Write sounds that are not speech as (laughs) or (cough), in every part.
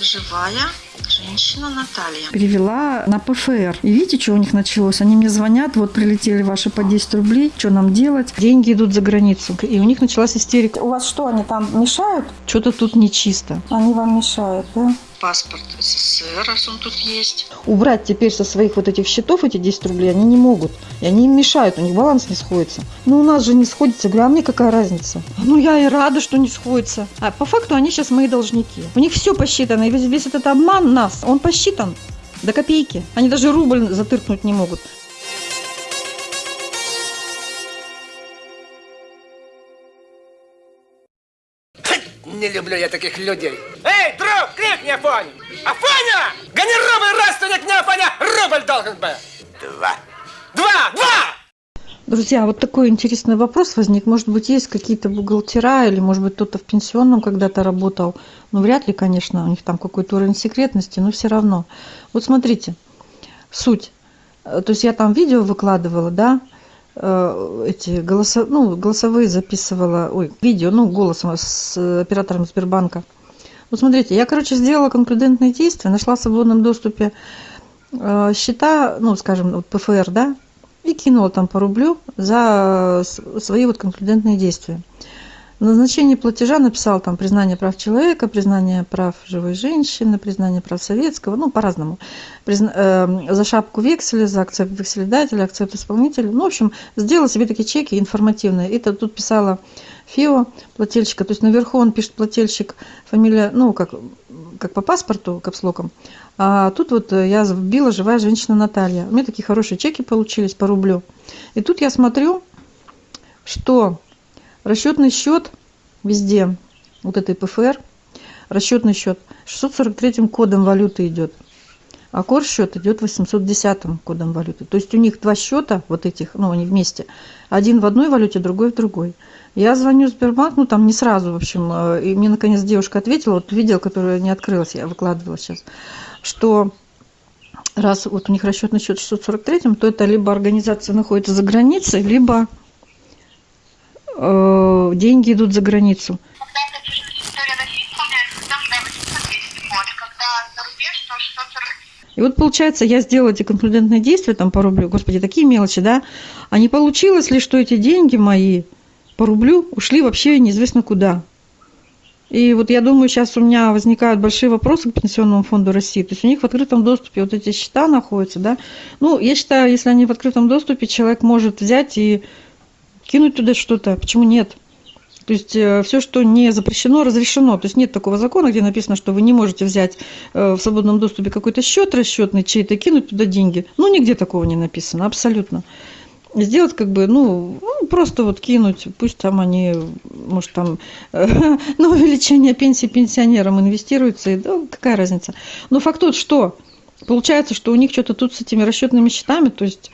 Живая женщина Наталья. Перевела на ПФР. И видите, что у них началось? Они мне звонят, вот прилетели ваши по 10 рублей, что нам делать? Деньги идут за границу. И у них началась истерика. У вас что, они там мешают? Что-то тут нечисто. Они вам мешают, да? Паспорт СССР, раз он тут есть. Убрать теперь со своих вот этих счетов эти 10 рублей они не могут. И они им мешают, у них баланс не сходится. Ну, у нас же не сходится. Говорю, а мне какая разница? Ну, я и рада, что не сходится. А по факту они сейчас мои должники. У них все посчитано. И весь, весь этот обман нас, он посчитан до копейки. Они даже рубль затыркнуть не могут. Не люблю я таких людей. Эй, друг, крикни Афоне! Афоня! Гони рубль, родственник не Афоня! Рубль должен быть! Два. Два! Два! Друзья, вот такой интересный вопрос возник. Может быть, есть какие-то бухгалтера или, может быть, кто-то в пенсионном когда-то работал. Ну, вряд ли, конечно, у них там какой-то уровень секретности, но все равно. Вот смотрите, суть. Э, То есть я там видео выкладывала, да, э, эти голосо, ну, голосовые записывала, ой, видео, ну, голосом с оператором Сбербанка. Вот смотрите, я, короче, сделала конклюдентные действия, нашла в свободном доступе э, счета, ну, скажем, вот ПФР, да, и кинула там по рублю за свои вот конклюдентные действия. Назначении платежа написал там признание прав человека, признание прав живой женщины, признание прав советского, ну, по-разному. Призна- э, за шапку векселя, за акцепт векселедателя, акцепт исполнителя. Ну, в общем, сделала себе такие чеки информативные. И то- тут писала ФИО плательщика, то есть наверху он пишет плательщик, фамилия, ну, как, как по паспорту, капслоком. А тут вот я вбила живая женщина Наталья. У меня такие хорошие чеки получились по рублю. И тут я смотрю, что расчетный счет везде, вот этой ПФР, расчетный счет 643 кодом валюты идет, а кор счет идет 810 кодом валюты. То есть у них два счета вот этих, ну они вместе, один в одной валюте, другой в другой. Я звоню в Сбербанк, ну там не сразу, в общем, э, и мне наконец девушка ответила, вот видео, которое не открылось, я выкладывала сейчас, что раз вот у них расчетный счет 643, то это либо организация находится за границей, либо деньги идут за границу. Когда это территория России исполняется, там да, 810 код. Когда за рубеж, то 640 И вот получается, я сделала эти конклюдентные действия там по рублю, господи, такие мелочи, да, а не получилось ли, что эти деньги мои по рублю ушли вообще неизвестно куда. И вот я думаю, сейчас у меня возникают большие вопросы к Пенсионному фонду России. То есть у них в открытом доступе вот эти счета находятся, да. Ну, я считаю, если они в открытом доступе, человек может взять и кинуть туда что-то. Почему нет? То есть все, что не запрещено, разрешено. То есть нет такого закона, где написано, что вы не можете взять э, в свободном доступе какой-то счет расчетный чей-то, кинуть туда деньги. Ну, нигде такого не написано, абсолютно. Сделать как бы, ну, ну, просто вот кинуть, пусть там они, может, там э, (laughs) на увеличение пенсии пенсионерам инвестируются, и, да, какая разница. Но факт тот, что получается, что у них что-то тут с этими расчетными счетами, то есть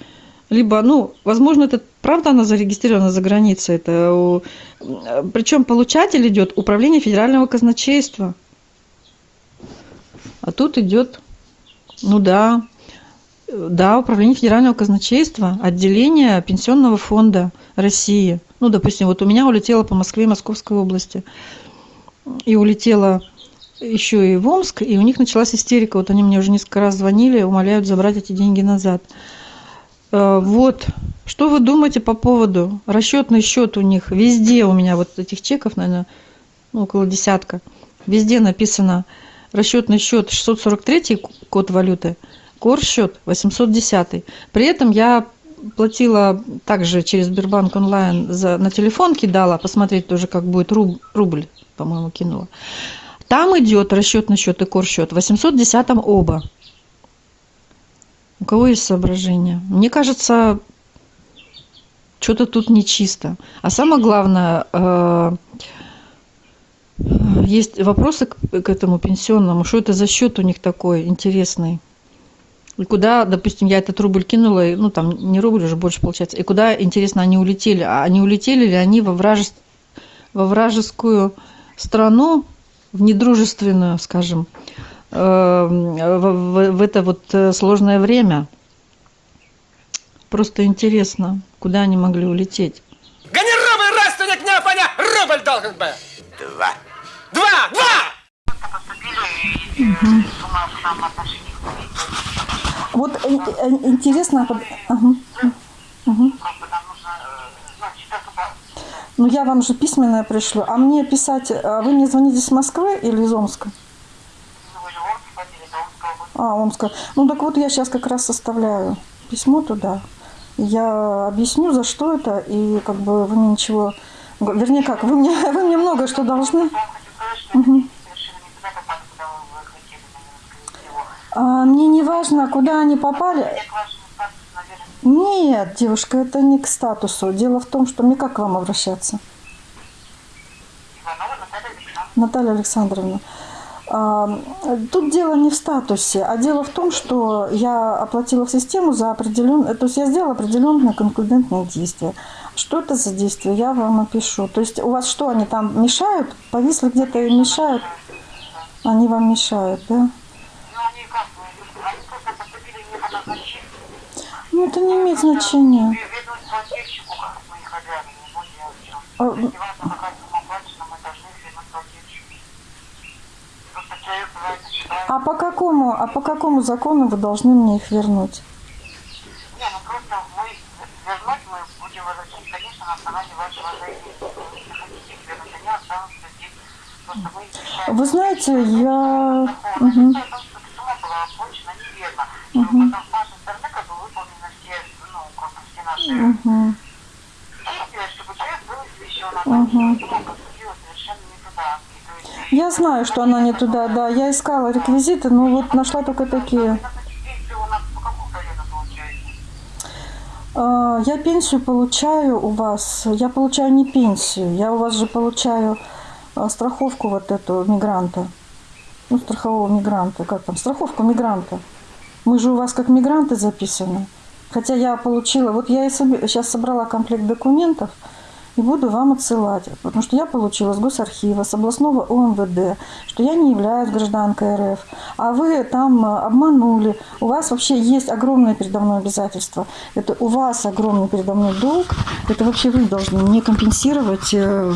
либо, ну, возможно, это правда она зарегистрирована за границей, это причем получатель идет управление федерального казначейства. А тут идет, ну да, да, управление федерального казначейства, отделение пенсионного фонда России. Ну, допустим, вот у меня улетело по Москве и Московской области. И улетела еще и в Омск, и у них началась истерика. Вот они мне уже несколько раз звонили, умоляют забрать эти деньги назад. Э, Вот. Что вы думаете по поводу? Расчетный счет у них везде у меня вот этих чеков, наверное, ну, около десятка. Везде написано расчетный счет 643 код валюты, кор счет 810. При этом я платила также через Сбербанк онлайн за, на телефон кидала, посмотреть тоже, как будет руб- рубль, по-моему, кинула. Там идет расчетный счет и кор счет 810 оба. У кого есть соображения? Мне кажется, что-то тут нечисто. А самое главное, э, есть вопросы к, этому пенсионному. Что это за счет у них такой интересный? И куда, допустим, я этот рубль кинула, ну там не рубль уже больше получается, и куда, интересно, они улетели? А они улетели ли они во, вражес- во вражескую страну, в недружественную, скажем, э, в, в- в это вот э, сложное время? Просто интересно, куда они могли улететь. Гони рубль, родственник не Афоня! Рубль должен быть! Два. Два! Два! ней Вот э, э, интересно... бы нужно, э, ну, я вам же письменное пришлю. А мне писать... а Вы мне звоните с Москвы или из Омска вы же в Омске ходили, это Омская область. А, Омска. Ну, так вот я сейчас как раз составляю письмо туда. Я объясню, за что это, и как бы вы мне ничего... Вернее, как, вы мне, (laughs) вы мне много что должны. А, мне не важно, куда они попали. Нет, девушка, это не к статусу. Дело в том, что мне как к вам обращаться? Наталья Александровна. Тут дело не в статусе, а дело в том, что я оплатила в систему за определенное, то есть я сделала определенное конкурентное действие. Что это за действие, я вам опишу. То есть у вас что, они там мешают? Повисли где-то и мешают? Они вам мешают, да? Ну, это не имеет значения. Вернуть плательщику, как мы их обязаны, не более о чем. А, То есть, неважно, какая сумма оплачена, мы должны их вернуть плательщику. Просто человек бывает считает... А по какому, а по какому закону вы должны мне их вернуть? Не, ну просто мы вернуть мы будем возвращать, конечно, на основании вашего заявления. Если хотите их вернуть, они останутся здесь. Просто мы их. Вы знаете, я... Такого. Мгм. Дело в том, что сумма была оплачена неверно. Но потом с нашей стороны как бы выполнены все, ну, как бы все наши Мгм. действия, чтобы человек был извещен о том, что сумма поступила совершенно не туда. И то знаю, что она не туда, да. Я искала реквизиты, но вот нашла только такие. А, Я пенсию получаю у вас. Я получаю не пенсию. Я у вас же получаю а, страховку вот эту мигранта. Ну, страхового мигранта. Как там? Страховку мигранта. Мы же у вас как мигранты записаны. Хотя я получила... Вот я и сейчас собрала комплект документов и буду вам отсылать. Потому что я получила с госархива, с областного ОМВД, что я не являюсь гражданкой РФ. А вы там а, обманули. У вас вообще есть огромное передо мной обязательство. Это у вас огромный передо мной долг. Это вообще вы должны мне компенсировать э,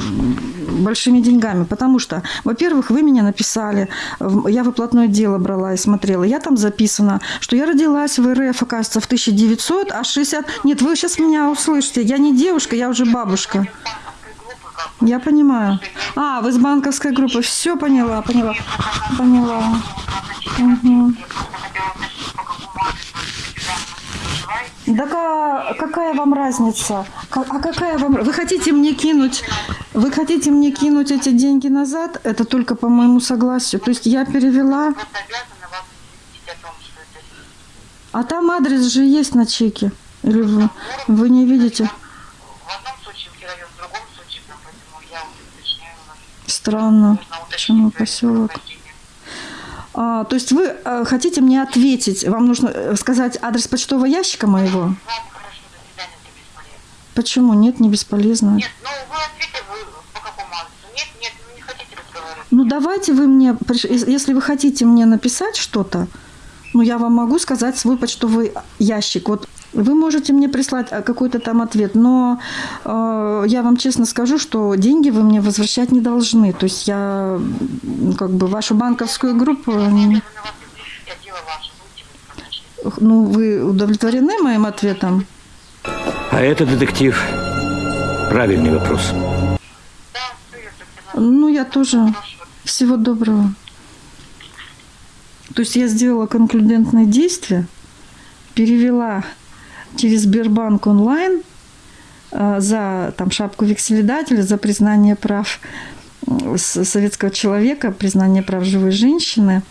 большими деньгами. Потому что, во-первых, вы меня написали, я выплатное дело брала и смотрела. Я там записана, что я родилась в РФ, оказывается, в 1900, а 60... Нет, вы сейчас меня услышите. Я не девушка, я уже бабушка. Я понимаю. А, вы с банковской группы. Все поняла, поняла. Поняла. Мгм. я просто хотела уточнить, по какому адресу вы сюда проживаете. Так а какая вам разница? А какая вам... Вы хотите мне кинуть... Вы хотите мне кинуть эти деньги назад? Это только по моему согласию. То есть я перевела... А там адрес же есть на чеке. Или вы, вы не видите? в одном случае в район, в другом случае, да, поэтому я уточняю вас. Странно. Почему поселок? А, то есть вы э, хотите мне ответить? Вам нужно э, сказать адрес почтового ящика моего? Почему? Нет, не бесполезно. Нет, ну вы ответите, вы по какому адресу? Нет, нет, не хотите разговаривать. Ну давайте вы мне, если вы хотите мне написать что-то, ну я вам могу сказать свой почтовый ящик. Вот вы можете мне прислать э, какой-то там ответ, но э, я вам честно скажу, что деньги вы мне возвращать не должны. То есть я как бы вашу банковскую группу, сказать. ну вы удовлетворены моим ответом? А это, детектив, правильный вопрос. Да, все, я совсем Ну я тоже. Всего доброго. То есть я сделала конклюдентное действие, перевела через Сбербанк онлайн э, за там, шапку векселедателя, за признание прав э, советского человека, признание прав живой женщины,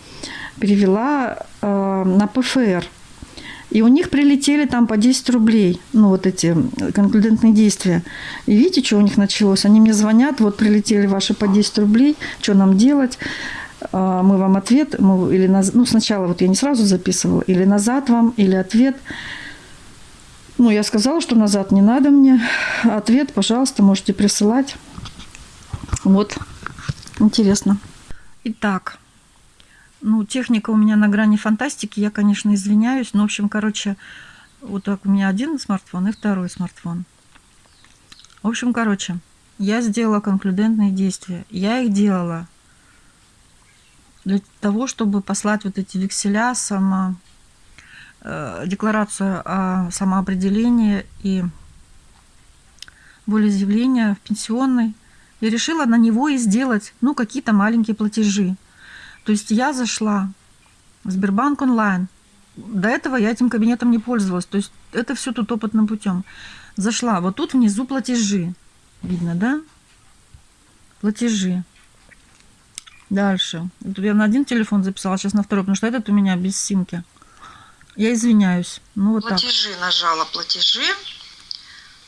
перевела э, на ПФР. И у них прилетели там по 10 рублей, ну вот эти конклюдентные действия. И видите, что у них началось? Они мне звонят, вот прилетели ваши по 10 рублей, что нам делать? А, Мы вам ответ, мы, или наз- ну сначала вот я не сразу записывала, или назад вам, или ответ. Ну, я сказала, что назад не надо мне. Ответ, пожалуйста, можете присылать. Вот, интересно. Итак, ну, техника у меня на грани фантастики, я, конечно, извиняюсь, но, в общем, короче, вот так у меня один смартфон и второй смартфон. В общем, короче, я сделала конклюдентные действия. Я их делала для того, чтобы послать вот эти векселя, сама, э, декларацию о самоопределении и волеизъявление в пенсионный. Я решила на него и сделать, ну, какие-то маленькие платежи. То есть я зашла в Сбербанк онлайн. До этого я этим кабинетом не пользовалась. То есть это все тут опытным путем. Зашла. Вот тут внизу платежи. Видно, да? Платежи. Дальше. Тут я на один телефон записала, сейчас на второй, потому что этот у меня без симки. Я извиняюсь. Ну вот так. Платежи нажала платежи.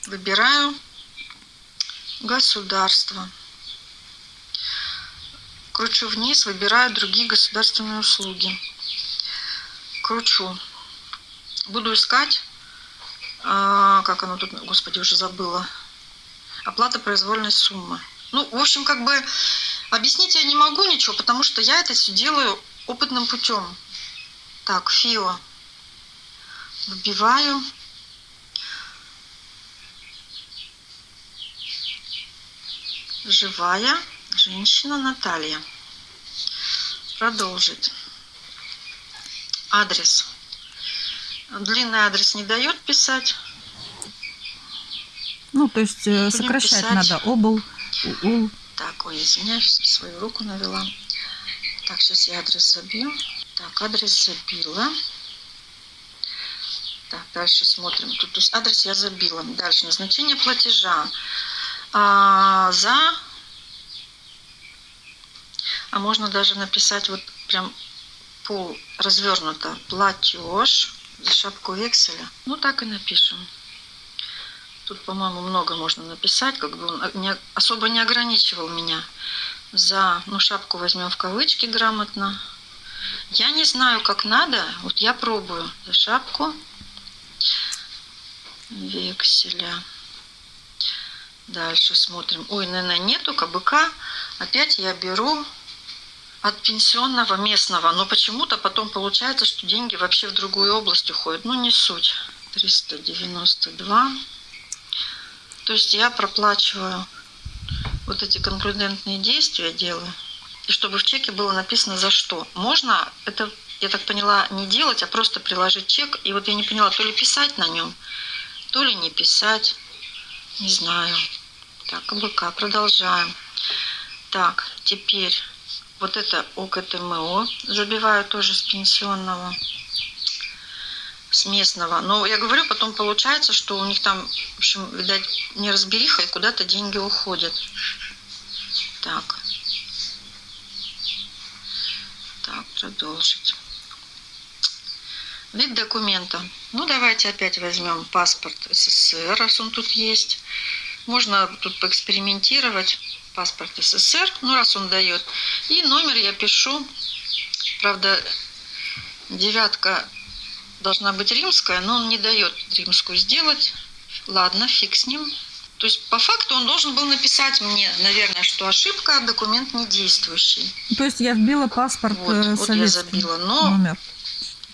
Выбираю государство. Кручу вниз, выбираю другие государственные услуги. Кручу. Буду искать, а, как оно тут, господи, уже забыла. Оплата произвольной суммы. Ну, в общем, как бы объяснить я не могу ничего, потому что я это все делаю опытным путем. Так, ФИО. Вбиваю. Живая женщина Наталья. Продолжить. Адрес. Длинный адрес не дает писать. Ну, то есть э, Будем сокращать писать. надо. Обл, ул. Так, ой, извиняюсь, свою руку навела. Так, сейчас я адрес забью. Так, адрес забила. Так, дальше смотрим. Тут то есть адрес я забила. Дальше назначение платежа. А, за. А можно даже написать вот прям пол развернуто. Платеж за шапку векселя. Ну, так и напишем. Тут, по-моему, много можно написать, как бы он не, особо не ограничивал меня. За, ну, шапку возьмем в кавычки грамотно. Я не знаю, как надо, вот я пробую. За шапку векселя. Дальше смотрим. Ой, наверное, нету КБК. Опять я беру от пенсионного местного. Но почему-то потом получается, что деньги вообще в другую область уходят. Ну, не суть. 392. То есть я проплачиваю вот эти конкурентные действия делаю. И чтобы в чеке было написано за что. Можно это, я так поняла, не делать, а просто приложить чек. И вот я не поняла, то ли писать на нем, то ли не писать. Не знаю. Так, КБК, продолжаем. Так, теперь вот это ОКТМО забиваю тоже с пенсионного с местного. Но я говорю, потом получается, что у них там, в общем, видать, неразбериха, и куда-то деньги уходят. Так. Так, продолжить. Вид документа. Ну, давайте опять возьмем паспорт СССР, раз он тут есть. Можно тут поэкспериментировать. Паспорт СССР, ну, раз он дает. И номер я пишу. Правда, девятка должна быть римская, но он не дает римскую сделать. Ладно, фиг с ним. То есть по факту он должен был написать мне, наверное, что ошибка, документ не действующий. То есть я вбила паспорт Вот, э, вот я советский забила, но- номер.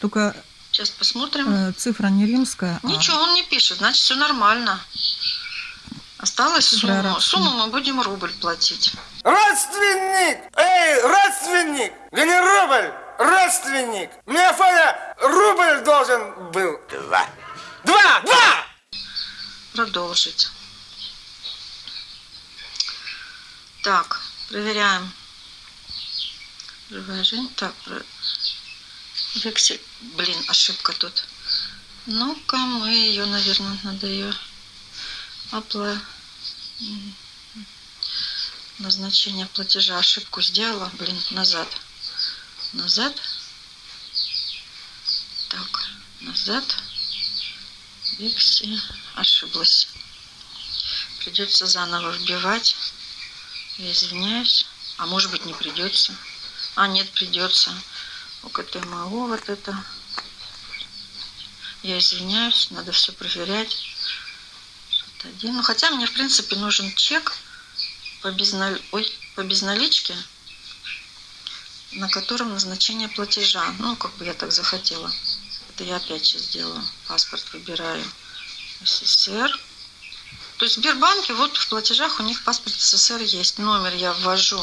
Только Сейчас посмотрим. э, цифра не римская, а Ничего, он не пишет, значит все нормально. Осталась Цифра сумма. арабская. Сумму мы будем рубль платить. Родственник! Эй, родственник! Да не рубль! Родственник! Мне Афоня рубль должен был. Два. Два! Два! Продолжить. Так, проверяем. Живая жизнь. Так, про- вексель. Блин, ошибка тут. Ну-ка, мы ее, наверное, надо ее опла... Назначение платежа. Ошибку сделала. Блин, назад. Назад. Так, назад. Вексель. Ошиблась. Придется заново вбивать. Я извиняюсь. А может быть не придется. А, нет, придется. ОКТМО вот это. Я извиняюсь, надо все проверять. Один. Ну, хотя мне, в принципе, нужен чек по, безнал... Ой, по безналичке, на котором назначение платежа. Ну, как бы я так захотела. Это я опять сейчас сделаю. Паспорт выбираю. СССР. То есть в Сбербанке вот в платежах у них паспорт СССР есть. Номер я ввожу,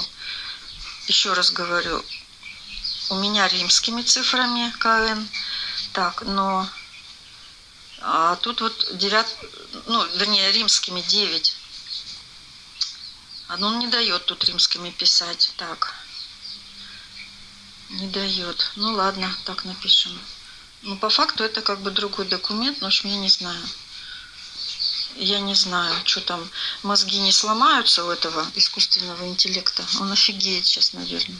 еще раз говорю, у меня римскими цифрами КН. Так, но а тут вот 9, ну, вернее, римскими 9. А ну, он не дает тут римскими писать. Так. Не дает. Ну ладно, так напишем. Ну, по факту это как бы другой документ, но общем, я не знаю. Я не знаю, что там, мозги не сломаются у этого искусственного интеллекта. Он офигеет сейчас, наверное.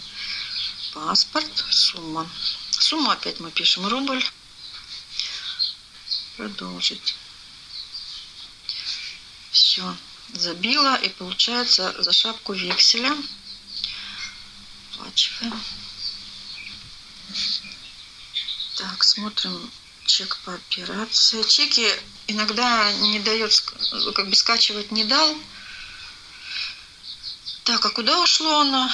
Паспорт, сумма. Сумму опять мы пишем рубль. Продолжить. Все, забила и получается за шапку векселя. Оплачиваем. Так, смотрим чек по операции. Чеки иногда не дает, как бы скачивать не дал. Так, а куда ушло оно?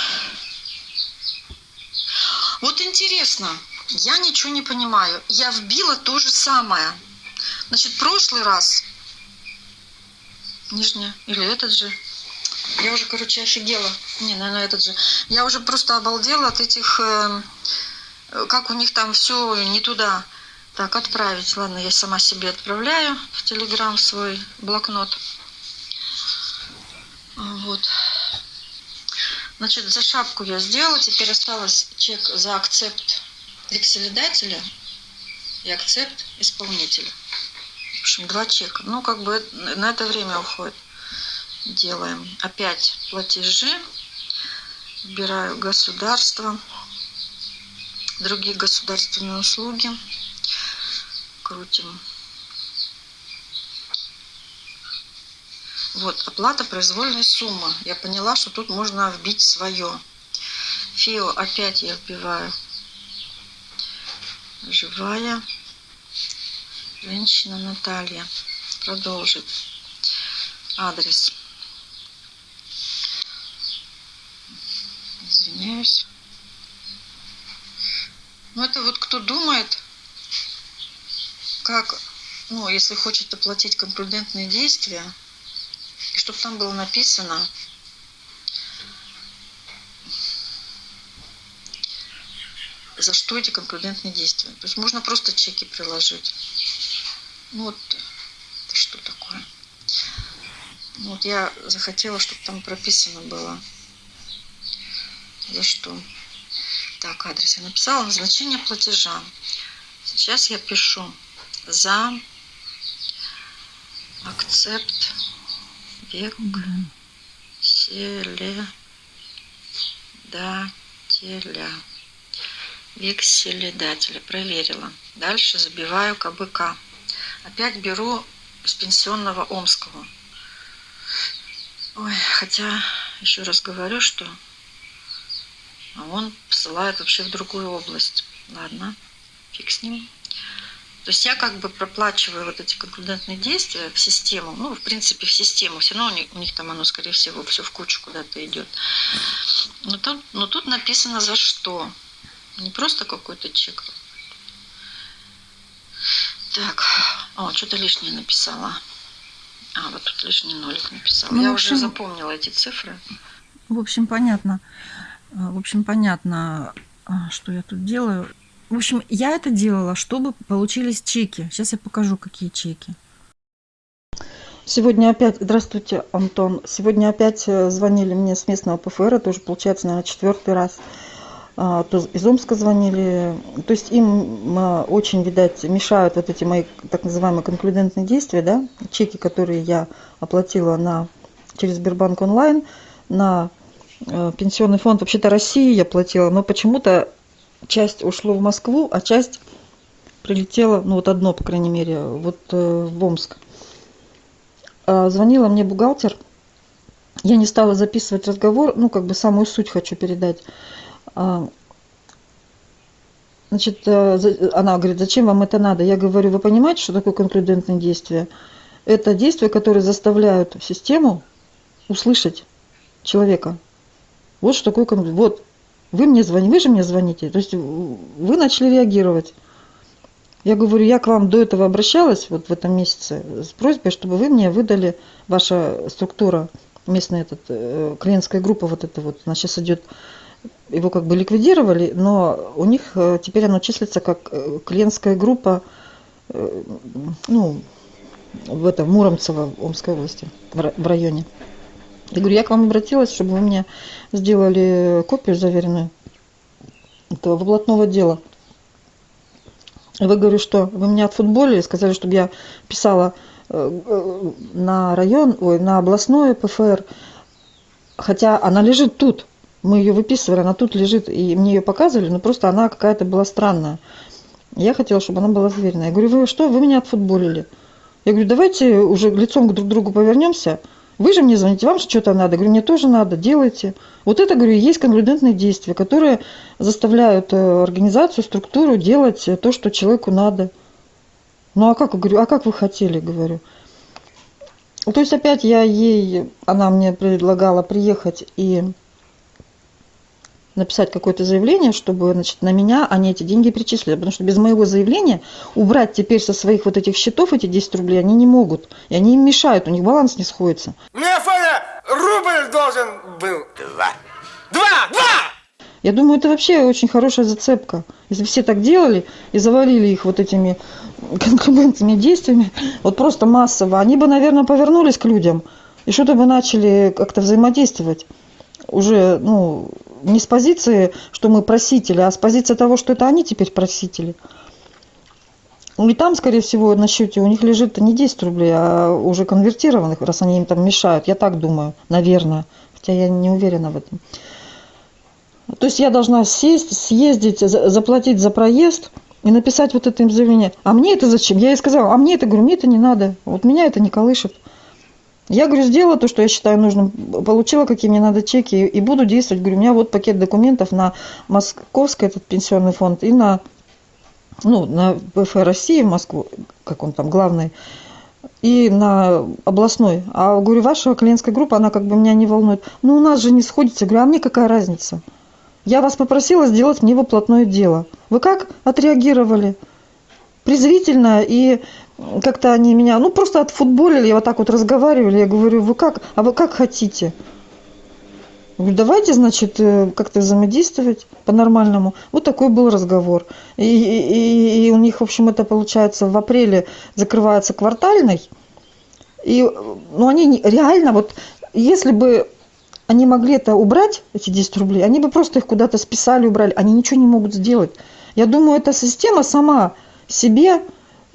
Вот интересно, я ничего не понимаю. Я вбила то же самое. Значит, прошлый раз, нижняя, или этот же, я уже, короче, офигела. Не, наверное, этот же. Я уже просто обалдела от этих, э, как у них там все не туда. Так, отправить. Ладно, я сама себе отправляю в Телеграм свой блокнот. Вот. Значит, за шапку я сделала. Теперь осталось чек за акцепт векселедателя и акцепт исполнителя. В общем, два чека. Ну, как бы на это время уходит. Делаем опять платежи. Выбираю государство. Другие государственные услуги крутим. Вот, оплата произвольной суммы. Я поняла, что тут можно вбить свое. ФИО опять я вбиваю. Живая. Женщина Наталья. Продолжить. Адрес. Извиняюсь. Ну, это вот кто думает, как, ну, если хочет оплатить конкурентные действия, и чтобы там было написано, за что эти конкурентные действия. То есть можно просто чеки приложить. Ну вот, это что такое? Ну вот я захотела, чтобы там прописано было, за что. Так, адрес я написала, назначение платежа. Сейчас я пишу за акцепт векселедателя. Векселедателя. Проверила. Дальше забиваю КБК. Опять беру с пенсионного Омского. Ой, хотя, еще раз говорю, что он посылает вообще в другую область. Ладно, фиг с ним. То есть я как бы проплачиваю вот эти конкурентные действия в систему, ну, в принципе, в систему. Все равно у них, у них там оно, скорее всего, все в кучу куда-то идет. Но тут, но тут написано за что. Не просто какой-то чек. Так, о, что-то лишнее написала. А, вот тут лишний нолик написала. Ну, Я общем- уже запомнила эти цифры. В общем, понятно. А, В общем, понятно, а, что я тут делаю. В общем, я это делала, чтобы получились чеки. Сейчас я покажу, какие чеки. Сегодня опять, здравствуйте, Антон. Сегодня опять э, звонили мне с местного ПФР, это уже получается, наверное, четвертый раз. А, То из Омска звонили. То есть им а, очень, видать, мешают вот эти мои так называемые конклюдентные действия, да, чеки, которые я оплатила на, через Сбербанк онлайн на э, пенсионный фонд вообще-то России я платила, но почему-то часть ушло в Москву, а часть прилетела, ну вот одно, по крайней мере, вот э, в Омск. А, Звонила мне бухгалтер, я не стала записывать разговор, ну как бы самую суть хочу передать. А, Значит, э, она говорит, зачем вам это надо? Я говорю, вы понимаете, что такое конклюдентное действие? Это действия, которые заставляют систему услышать человека. Вот что такое конфликт. Вот, вы мне звоните, вы же мне звоните. То есть вы начали реагировать. Я говорю, я к вам до этого обращалась вот в этом месяце с просьбой, чтобы вы мне выдали ваша структура, местная этот, э, клиентская группа вот эта вот, она сейчас идет его как бы ликвидировали, но у них э, теперь оно числится как э, клиентская группа, э, ну, в этом Муромцево, Омской области, в районе. Я говорю, я к вам обратилась, чтобы вы мне сделали копию заверенную этого выплатного дела. Вы говорю, что вы меня отфутболили, сказали, чтобы я писала э, э, на район, ой, на областное ПФР, хотя она лежит тут. Мы ее выписывали, она тут лежит, и мне ее показывали, но просто она какая-то была странная. Я хотела, чтобы она была заверена. Я говорю, вы что, вы меня отфутболили? Я говорю, давайте уже лицом к друг другу повернемся. Вы же мне звоните, вам что-то надо. Говорю, мне тоже надо, делайте. Вот это, говорю, есть конклюдентные действия, которые заставляют э, организацию, структуру делать э, то, что человеку надо. Ну а как, говорю, а как вы хотели, говорю. То есть опять я ей, она мне предлагала приехать и написать какое-то заявление, чтобы значит, на меня они эти деньги перечислили. Потому что без моего заявления убрать теперь со своих вот этих счетов эти 10 рублей они не могут. И они им мешают, у них баланс не сходится. Мне Афоня рубль должен был. Два. Два! Два! Я думаю, это вообще очень хорошая зацепка. Если все так делали и завалили их вот этими конкурентными действиями, вот просто массово, они бы, наверное, повернулись к людям и что-то бы начали как-то взаимодействовать. Уже, ну, не с позиции, что мы просители, а с позиции того, что это они теперь просители. Ну, И там, скорее всего, на счете у них лежит не 10 рублей, а уже конвертированных, раз они им там мешают. Я так думаю, наверное. Хотя я не уверена в этом. То есть я должна сесть, съездить, за- заплатить за проезд и написать вот это им заявление. А мне это зачем? Я ей сказала, а мне это, говорю, мне это не надо. Вот меня это не колышет. Я, говорю, сделала то, что я считаю нужным, получила, какие мне надо чеки, и буду действовать. Говорю, у меня вот пакет документов на Московский этот пенсионный фонд и на, ну, на ПФ России Москву, как он там, главный, и на областной. А говорю, ваша клиентская группа, она как бы меня не волнует. Ну, у нас же не сходится. Говорю, а мне какая разница? Я вас попросила сделать мне выплатное дело. Вы как отреагировали? Презрительно и как-то они меня, ну, просто отфутболили, вот так вот разговаривали. Я говорю, вы как, а вы как хотите? Я говорю, давайте, значит, э, как-то взаимодействовать по-нормальному. Вот такой был разговор. И, и- и у них, в общем, это получается в апреле закрывается квартальный. И, ну, они реально, вот, если бы они могли это убрать, эти 10 рублей, они бы просто их куда-то списали, убрали. Они ничего не могут сделать. Я думаю, эта система сама себе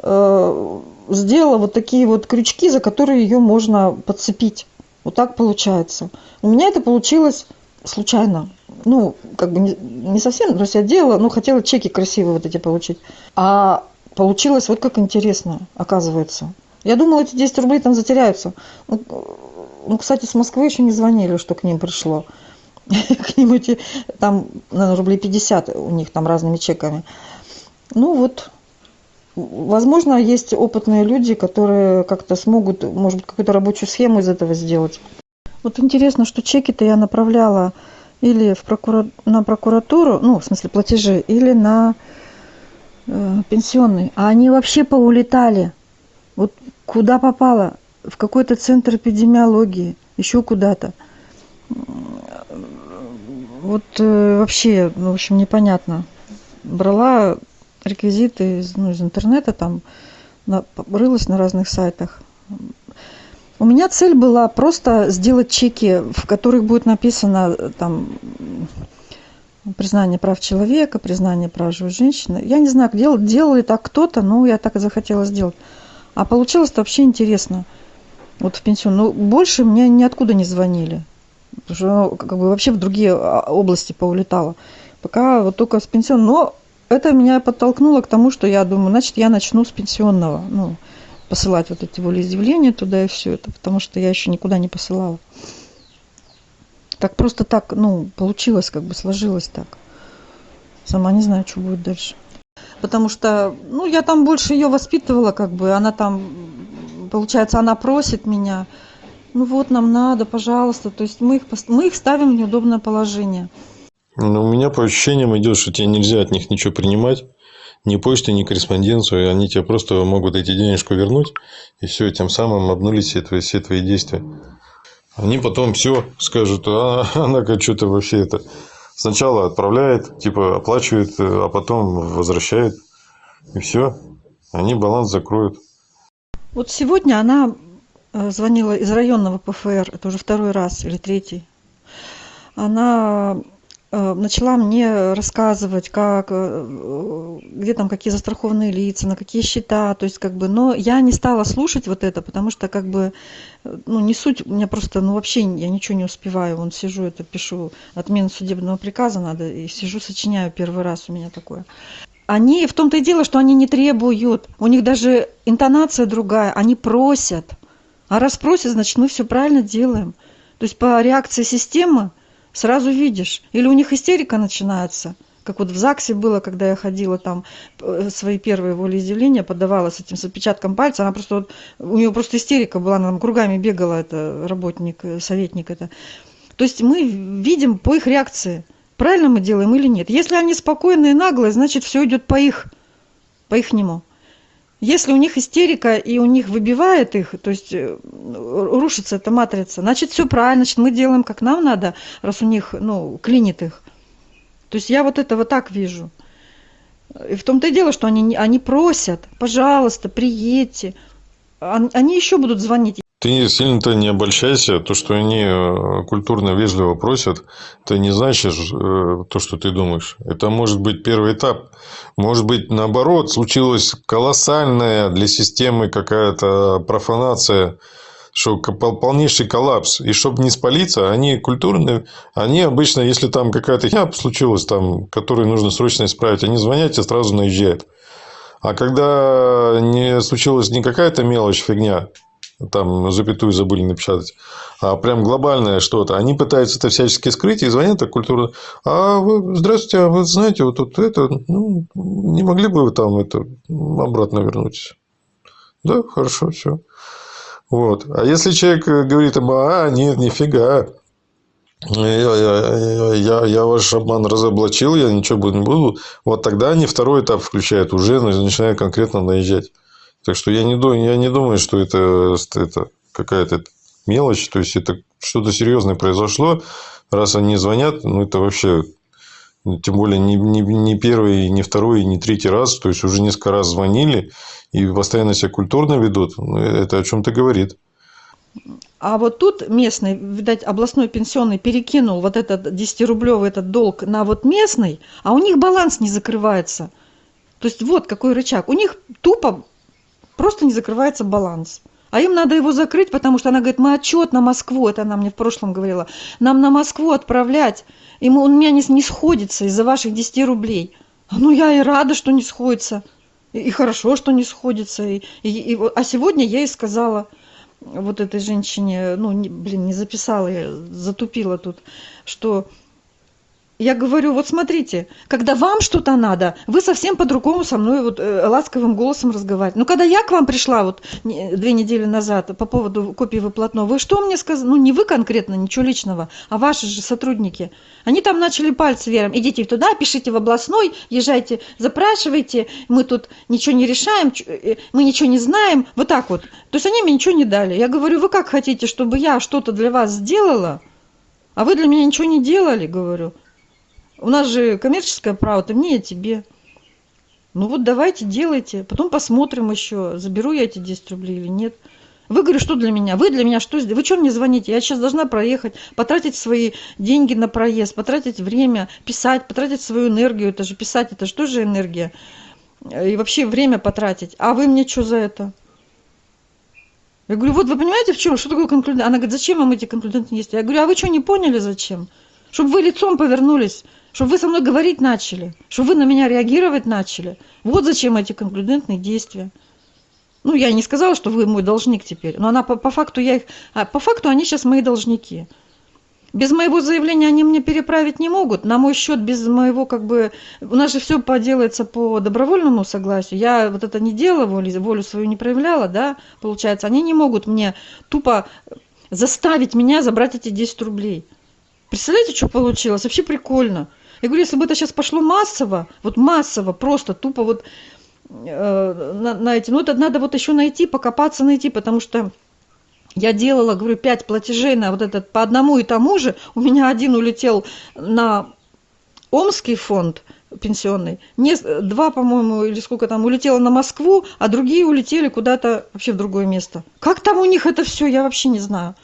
сделала вот такие вот крючки, за которые ее можно подцепить. Вот так получается. У меня это получилось случайно. Ну, как бы не, не совсем, то есть я делала, ну, хотела чеки красивые вот эти получить. А получилось вот как интересно, оказывается. Я думала, эти 10 рублей там затеряются. Ну, ну, кстати, с Москвы еще не звонили, что к ним пришло. (laughs) К ним эти, там, наверное, рублей 50 у них там разными чеками. Ну вот, возможно, есть опытные люди, которые как-то смогут, может быть, какую-то рабочую схему из этого сделать. Вот интересно, что чеки-то я направляла или в на прокуратуру, ну, в смысле платежи, или на э, пенсионный. А они вообще поулетали. Вот куда попало? В какой-то центр эпидемиологии, еще куда-то. Вот э, вообще, ну, в общем, непонятно. Брала реквизиты из, ну, из интернета, там, рылась на разных сайтах. У меня цель была просто сделать чеки, в которых будет написано там признание прав человека, признание прав живой женщины. Я не знаю, делал, делал ли так кто-то, но я так и захотела сделать. А получилось-то вообще интересно. Вот в пенсион. Ну, больше мне ниоткуда не звонили. Потому что ну, как бы вообще в другие а, области поулетала. Пока вот только с пенсион. Но это меня подтолкнуло к тому, что я думаю, значит, я начну с пенсионного. Ну, посылать вот эти волеизъявления туда и все это. Потому что я еще никуда не посылала. Так просто так, ну, получилось, как бы сложилось так. Сама не знаю, что будет дальше. Потому что, ну, я там больше ее воспитывала, как бы, она там, получается, она просит меня, ну вот, нам надо, пожалуйста. То есть мы их, мы их ставим в неудобное положение. Ну, у меня по ощущениям идет, что тебе нельзя от них ничего принимать. Ни почты, ни корреспонденцию. Они тебе просто могут эти денежку вернуть. И все, тем самым обнулить все твои, все твои действия. Они потом все скажут, а (laughs) она как что-то вообще это Сначала отправляет, типа оплачивает, а потом возвращает. И все. Они баланс закроют. Вот сегодня она э, звонила из районного ПФР, это уже второй раз или третий. Она э, начала мне рассказывать, как, э, где там какие застрахованные лица, на какие счета, то есть как бы, но я не стала слушать вот это, потому что как бы, ну не суть, у меня просто, ну вообще я ничего не успеваю, вон сижу, это пишу, отмену судебного приказа надо, и сижу, сочиняю первый раз у меня такое. Они, в том-то и дело, что они не требуют, у них даже интонация другая, они просят. А раз просят, значит, мы все правильно делаем. То есть по реакции системы сразу видишь. Или у них истерика начинается, как вот в ЗАГСе было, когда я ходила там, э, свои первые волеизъявления подавала с этим, с отпечатком пальца, она просто, вот, у нее просто истерика была, она там кругами бегала, это работник, э, советник это. То есть мы видим по их реакции – правильно мы делаем или нет если они спокойные и наглые значит все идет по их по ихнему если у них истерика и у них выбивает их то есть э, рушится эта матрица значит все правильно значит мы делаем как нам надо раз у них ну клинит их. То есть я вот это вот так вижу. И в том-то и дело что они они просят пожалуйста приедьте. Они еще будут звонить ты сильно-то не обольщайся. То, что они э, культурно, вежливо просят, это не значит э, то, что ты думаешь. Это может быть первый этап. Может быть, наоборот, случилась колоссальная для системы какая-то профанация, что полнейший коллапс. И чтобы не спалиться, они культурные, они обычно, если там какая-то херня случилась, там, которую нужно срочно исправить, они звонят и сразу наезжают. А когда не случилась не какая-то мелочь, фигня, там запятую забыли напечатать, а прям глобальное что-то. Они пытаются это всячески скрыть и звонят так культурно. А вы, здравствуйте, а вы знаете, вот тут это, ну, не могли бы вы там это обратно вернуть? Да, хорошо, все. Вот. А если человек говорит им, а, нет, нифига, я, я, я, я ваш обман разоблачил, я ничего не буду. Вот тогда они второй этап включают, уже начинают конкретно наезжать. Так что я не, я не думаю, что это, это какая-то мелочь. То есть, это что-то серьезное произошло. Раз они звонят, ну, это вообще тем более не, не, не первый, не второй, не третий раз, то есть уже несколько раз звонили и постоянно себя культурно ведут, ну, это о чем-то говорит. А вот тут местный, видать, областной пенсионный перекинул вот этот 10-рублевый этот долг на вот местный, а у них баланс не закрывается. То есть вот какой рычаг. У них тупо просто не закрывается баланс. А им надо его закрыть, потому что она говорит, мы отчет на Москву, это она мне в прошлом говорила, нам на Москву отправлять, и мы, у меня не, не сходится из-за ваших 10 рублей. Ну, я и рада, что не сходится. И, и хорошо, что не сходится. И, и, и, а сегодня я ей сказала, вот этой женщине, ну, не, блин, не записала, я затупила тут, что я говорю, вот смотрите, когда вам что-то надо, вы совсем по-другому со мной вот э, ласковым голосом разговариваете. Но когда я к вам пришла вот две недели назад по поводу копии выплатного, вы что мне сказали? Ну, не вы конкретно, ничего личного, а ваши же сотрудники. Они там начали пальцы вером. Идите туда, пишите в областной, езжайте, запрашивайте, мы тут ничего не решаем, э, мы ничего не знаем. Вот так вот. То есть они мне ничего не дали. Я говорю, вы как хотите, чтобы я что-то для вас сделала, а вы для меня ничего не делали, говорю у нас же коммерческое право ты мне я тебе. Ну вот давайте делайте. Потом посмотрим еще заберу я эти 10 рублей или нет. Вы говорю что для меня? Вы для меня что вы что мне звоните? Я сейчас должна проехать потратить свои деньги на проезд потратить время писать потратить свою энергию это же писать это же энергия. И вообще время потратить. А вы мне что за это? Я говорю вот вы понимаете в чем что такое конклюдент? Она говорит зачем вам эти конклюдентные действия я говорю а вы что не поняли зачем? Чтобы вы лицом повернулись чтобы вы со мной говорить начали, чтобы вы на меня реагировать начали. Вот зачем эти конклюдентные действия. Ну, я не сказала, что вы мой должник теперь, но она по, по факту я их, а по факту они сейчас мои должники. Без моего заявления они мне переправить не могут. На мой счет без моего как бы... У нас же все поделается по добровольному согласию. Я вот это не делала, волю, волю свою не проявляла, да, получается. Они не могут мне тупо заставить меня забрать эти 10 рублей. Представляете, что получилось? Вообще прикольно. Я говорю, если бы это сейчас пошло массово, вот массово, просто тупо вот э, на, на эти, ну это надо вот еще найти, покопаться найти, потому что я делала, говорю, пять платежей на вот этот по одному и тому же, у меня один улетел на Омский фонд пенсионный, не, два, по-моему, или сколько там, улетело на Москву, а другие улетели куда-то вообще в другое место. Как там у них это все, я вообще не знаю.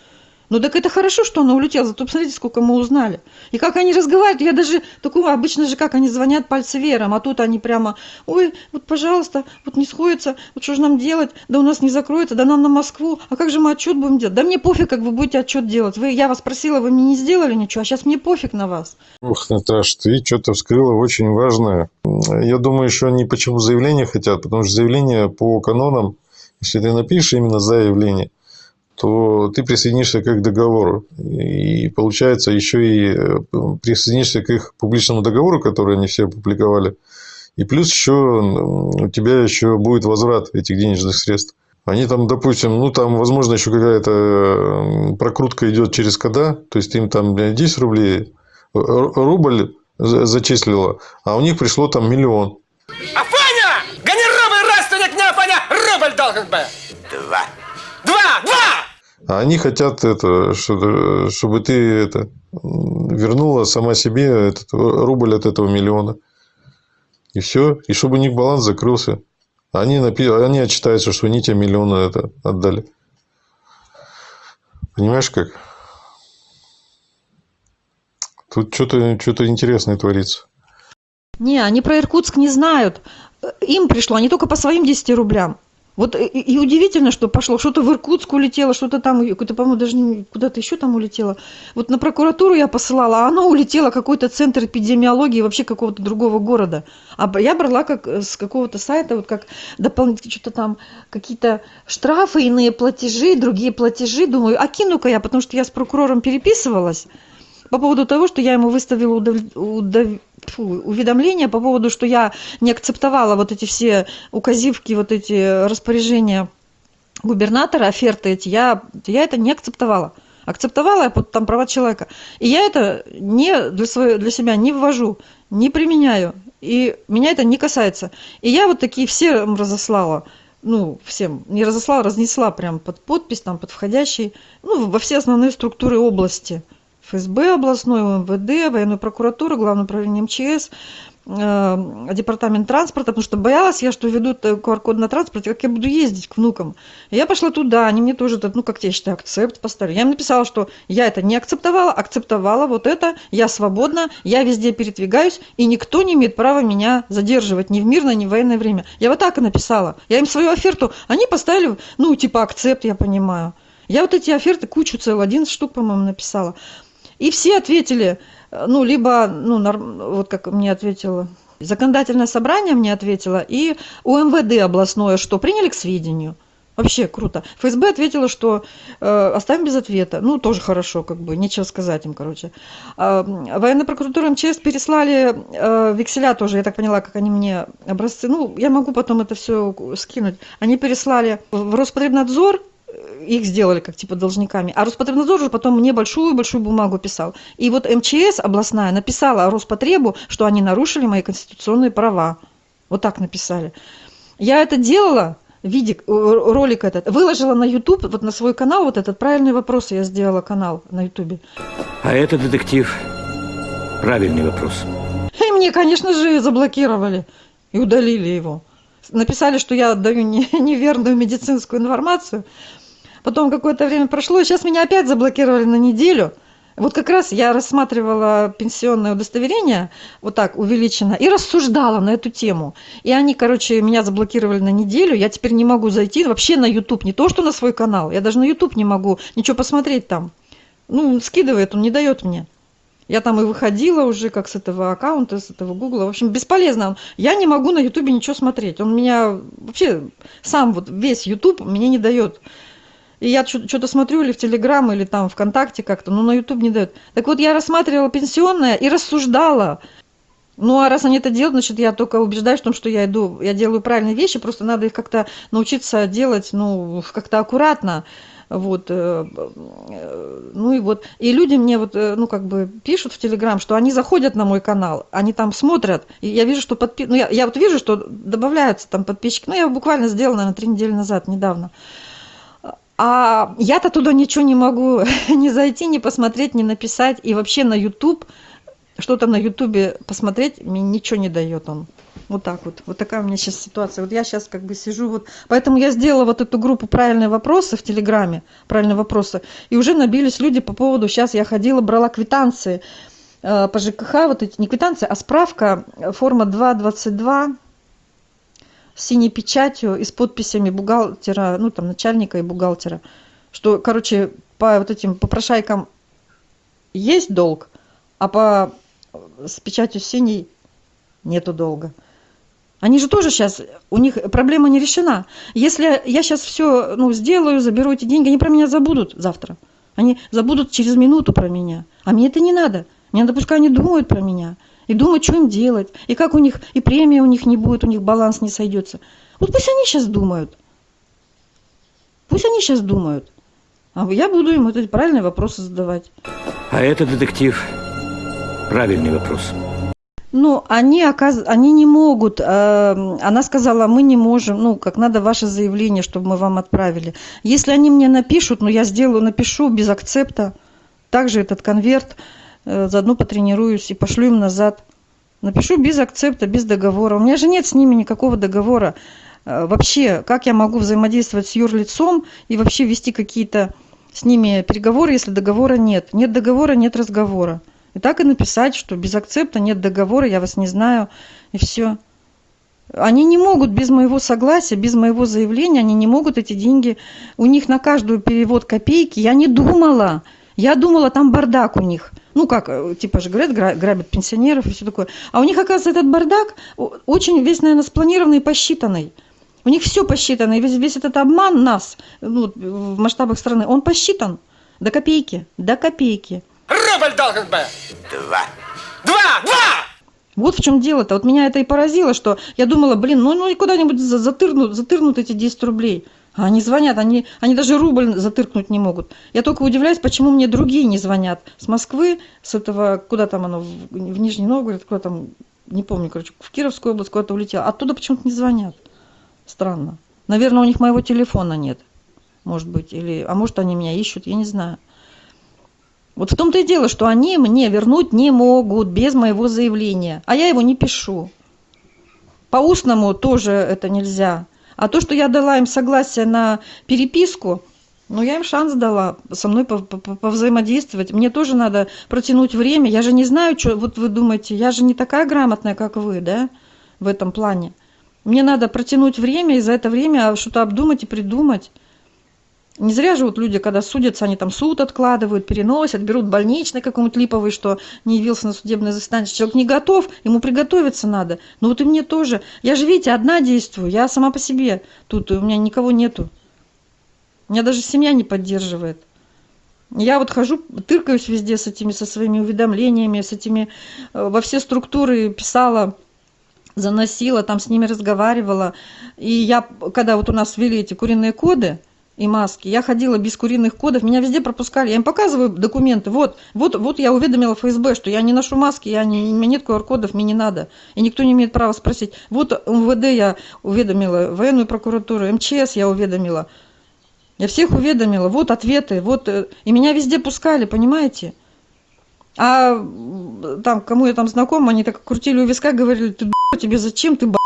Ну так это хорошо, что она улетела, зато посмотрите, сколько мы узнали. И как они разговаривают, я даже такого, обычно же как они звонят пальцевером, а тут они прямо, ой, вот пожалуйста, вот не сходится, вот что же нам делать, да у нас не закроется, да нам на Москву, а как же мы отчет будем делать? Да мне пофиг, как вы будете отчет делать. Вы, я вас просила, вы мне не сделали ничего, а сейчас мне пофиг на вас. Ух, Наташ, ты что-то вскрыла очень важное. Я думаю, еще они почему заявление хотят, потому что заявление по канонам, если ты напишешь именно заявление, то ты присоединишься к их договору. И получается еще и э, присоединишься к их публичному договору, который они все опубликовали. И плюс еще у тебя еще будет возврат этих денежных средств. Они там, допустим, ну там, возможно, еще какая-то прокрутка идет через кода, то есть им там 10 рублей, рубль зачислила, а у них пришло там миллион. Афоня! Гони рубль, родственник не Афоня! Рубль должен быть! А они хотят это, что, чтобы ты это вернула сама себе этот рубль от этого миллиона. И все. И чтобы у них баланс закрылся. Они, напи... они отчитаются, что они тебе миллиона это отдали. Понимаешь как? Тут что-то что интересное творится. Не, они про Иркутск не знают. Им пришло, они только по своим 10 рублям. Вот и, и удивительно, что пошло, что-то в Иркутск улетело, что-то там, какое-то, по-моему, даже куда-то еще там улетело. Вот на прокуратуру я посылала, а оно улетело какой-то центр эпидемиологии вообще какого-то другого города. А я брала как с какого-то сайта, вот как дополнительно что-то там, какие-то штрафы, иные платежи, другие платежи. Думаю, а кину-ка я, потому что я с прокурором переписывалась по поводу того, что я ему выставила удов... Удов... Фу, уведомление по поводу, что я не акцептовала вот эти все указивки, вот эти распоряжения губернатора, оферты эти, я, я это не акцептовала. Акцептовала я под там права человека. И я это не для, своего, для себя не ввожу, не применяю. И меня это не касается. И я вот такие все разослала ну, всем, не разослала, разнесла прям под подпись, там, под входящий, ну, во все основные структуры области – ФСБ областной, МВД, военную прокуратуру, Главное управление МЧС, э, департамент транспорта, потому что боялась я, что ведут QR-код на транспорте, как я буду ездить к внукам. Я пошла туда, они мне тоже, ну, как я считаю, акцепт поставили. Я им написала, что я это не акцептовала, акцептовала вот это, я свободна, я везде передвигаюсь, и никто не имеет права меня задерживать ни в мирное, ни в военное время. Я вот так и написала. Я им свою оферту, они поставили, ну, типа акцепт, я понимаю. Я вот эти оферты кучу целую, 11 штук, по-моему, написала. И все ответили, ну, либо, ну, вот как мне ответило, законодательное собрание мне ответило, и УМВД областное, что приняли к сведению. Вообще круто. ФСБ ответила, что э, оставим без ответа. Ну, тоже хорошо, как бы, нечего сказать им, короче. Э, военная прокуратура МЧС переслали э, векселя тоже, я так поняла, как они мне образцы. Ну, я могу потом это все скинуть. Они переслали в Роспотребнадзор, их сделали как типа должниками. А Роспотребнадзор уже потом мне большую-большую бумагу писал. И вот МЧС областная написала Роспотребу, что они нарушили мои конституционные права. Вот так написали. Я это делала, видик, э, ролик этот, выложила на YouTube, вот на свой канал, вот этот правильный вопрос я сделала канал на YouTube. А это детектив. Правильный вопрос. И мне, конечно же, заблокировали и удалили его. Написали, что я отдаю (laughs) неверную медицинскую информацию. Потом какое-то время прошло, и сейчас меня опять заблокировали на неделю. Вот как раз я рассматривала пенсионное удостоверение, вот так увеличено, и рассуждала на эту тему. И они, короче, меня заблокировали на неделю, я теперь не могу зайти вообще на YouTube, не то что на свой канал, я даже на YouTube не могу ничего посмотреть там. Ну, скидывает, он не дает мне. Я там и выходила уже как с этого аккаунта, с этого гугла. В общем, бесполезно. Я не могу на ютубе ничего смотреть. Он меня вообще сам вот весь ютуб мне не дает и я что-то смотрю или в Телеграм, или там ВКонтакте как-то, но на Ютуб не дают. Так вот, я рассматривала пенсионное и рассуждала. Ну, а раз они это делают, значит, я только убеждаюсь в том, что я иду, я делаю правильные вещи, просто надо их как-то научиться делать, ну, как-то аккуратно. Вот, э, э, ну и вот, и люди мне вот, э, ну как бы пишут в Телеграм, что они заходят на мой канал, они там смотрят, и я вижу, что подпи... ну я, я вот вижу, что добавляются там подписчики, ну я буквально сделала, наверное, три недели назад, недавно. А я-то туда ничего не могу (laughs) ни зайти, ни посмотреть, ни написать. И вообще на YouTube что-то на ютубе посмотреть, мне ничего не дает он. Вот так вот. Вот такая у меня сейчас ситуация. Вот я сейчас как бы сижу вот. Поэтому я сделала вот эту группу «Правильные вопросы» в Телеграме. «Правильные вопросы». И уже набились люди по поводу... Сейчас я ходила, брала квитанции э, по ЖКХ. Вот эти не квитанции, а справка. э, Форма 222 с синей печатью и с подписями бухгалтера, ну там начальника и бухгалтера. Что, короче, по вот этим попрошайкам есть долг, а по с печатью синей нету долга. Они же тоже сейчас, у них проблема не решена. Если я сейчас все ну, сделаю, заберу эти деньги, они про меня забудут завтра. Они забудут через минуту про меня. А мне это не надо. Мне надо, пускай они думают про меня. И думают, что им делать. И как у них, и премия у них не будет, у них баланс не сойдется. Вот пусть они сейчас думают. Пусть они сейчас думают. А я буду им эти правильные вопросы задавать. А это, детектив, правильный вопрос. Ну, они, оказ... они не могут. э, Она сказала, мы не можем, ну, как надо ваше заявление, чтобы мы вам отправили. Если они мне напишут, ну, я сделаю, напишу без акцепта, также этот конверт, заодно потренируюсь и пошлю им назад. Напишу без акцепта, без договора. У меня же нет с ними никакого договора. Э, Вообще, как я могу взаимодействовать с юрлицом и вообще вести какие-то с ними переговоры, если договора нет? Нет договора, нет разговора. И так и написать, что без акцепта нет договора, я вас не знаю, и все. Они не могут без моего согласия, без моего заявления, они не могут эти деньги, у них на каждую перевод копейки, я не думала, я думала, там бардак у них. Ну, как, э, типа же говорят, гра- грабят пенсионеров и все такое. А у них, оказывается, этот бардак очень весь, наверное, спланированный и посчитанный. У них все посчитано, и весь, весь этот обман нас, ну, в масштабах страны, он посчитан до копейки, до копейки. Рубль должен быть. Два. Два! Два! Вот в чем дело-то. Вот меня это и поразило, что я думала, блин, ну, ну и куда-нибудь за- затырнут, затырнут эти 10 рублей. Они звонят, они, они даже рубль затыркнуть не могут. Я только удивляюсь, почему мне другие не звонят. С Москвы, с этого, куда там оно, в, Нижний Новгород, куда там, не помню, короче, в Кировскую область куда-то улетело. Оттуда почему-то не звонят. Странно. Наверное, у них моего телефона нет. Может быть. Или, а может, они меня ищут, я не знаю. Вот в том-то и дело, что они мне вернуть не могут без моего заявления, а я его не пишу. По устному тоже это нельзя. А то, что я дала им согласие на переписку, ну, я им шанс дала со мной пов- пов- повзаимодействовать. Мне тоже надо протянуть время. Я же не знаю, что... Вот вы думаете, я же не такая грамотная, как вы, да, в этом плане. Мне надо протянуть время и за это время что-то обдумать и придумать. Не зря же вот люди, когда судятся, они там суд откладывают, переносят, берут больничный какой-нибудь липовый, что не явился на судебное заседание. Человек не готов, ему приготовиться надо. Ну вот и мне тоже. Я же, видите, одна действую, я сама по себе. Тут у меня никого нету. Меня даже семья не поддерживает. Я вот хожу, тыркаюсь везде с этими, со своими уведомлениями, с этими, э, во все структуры писала, заносила, там с ними разговаривала. И я, когда вот у нас ввели эти куриные коды и маски, я ходила без куриных кодов, меня везде пропускали. Я им показываю документы. Вот, вот, вот я уведомила ФСБ, что я не ношу маски, я не, у меня нет QR-кодов, мне не надо. И никто не имеет права спросить. Вот МВД я уведомила, военную прокуратуру, МЧС я уведомила. Я всех уведомила, вот ответы, вот, э, и меня везде пускали, понимаете? А там, кому я там знакома, они так крутили у виска, говорили, ты тебе зачем, ты б***ь,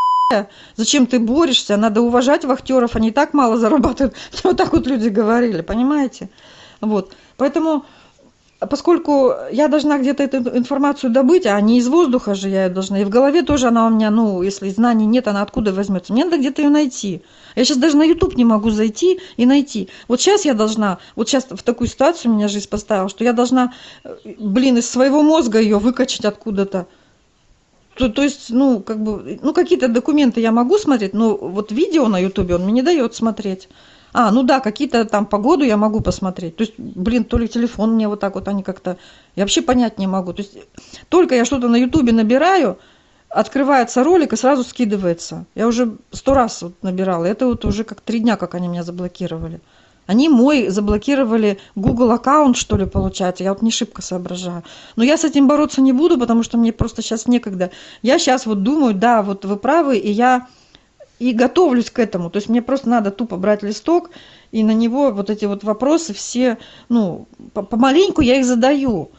зачем ты борешься, надо уважать вахтеров, они и так мало зарабатывают. (laughs) Вот так вот люди говорили, понимаете? Вот, поэтому, поскольку я должна где-то эту информацию добыть, а не из воздуха же я ее должна, и в голове тоже она у меня, ну, если знаний нет, она откуда возьмется? Мне надо где-то ее найти. Я сейчас даже на YouTube не могу зайти и найти. Вот сейчас я должна, вот сейчас в такую ситуацию меня жизнь поставила, что я должна, э, блин, из своего мозга ее выкачать откуда-то. То, то есть, ну, как бы, ну, какие-то документы я могу смотреть, но вот видео на YouTube он мне не дает смотреть. А, ну да, какие-то там погоду я могу посмотреть. То есть, блин, то ли телефон мне вот так вот они как-то... Я вообще понять не могу. То есть, только я что-то на Ютубе набираю, открывается ролик и сразу скидывается. Я уже сто раз вот набирала. Это вот уже как три дня, как они меня заблокировали. Они мой заблокировали Google аккаунт, что ли, получается. Я вот не шибко соображаю. Но я с этим бороться не буду, потому что мне просто сейчас некогда. Я сейчас вот думаю, да, вот вы правы, и я и готовлюсь к этому. То есть мне просто надо тупо брать листок и на него вот эти вот вопросы все, ну, по- помаленьку я их задаю.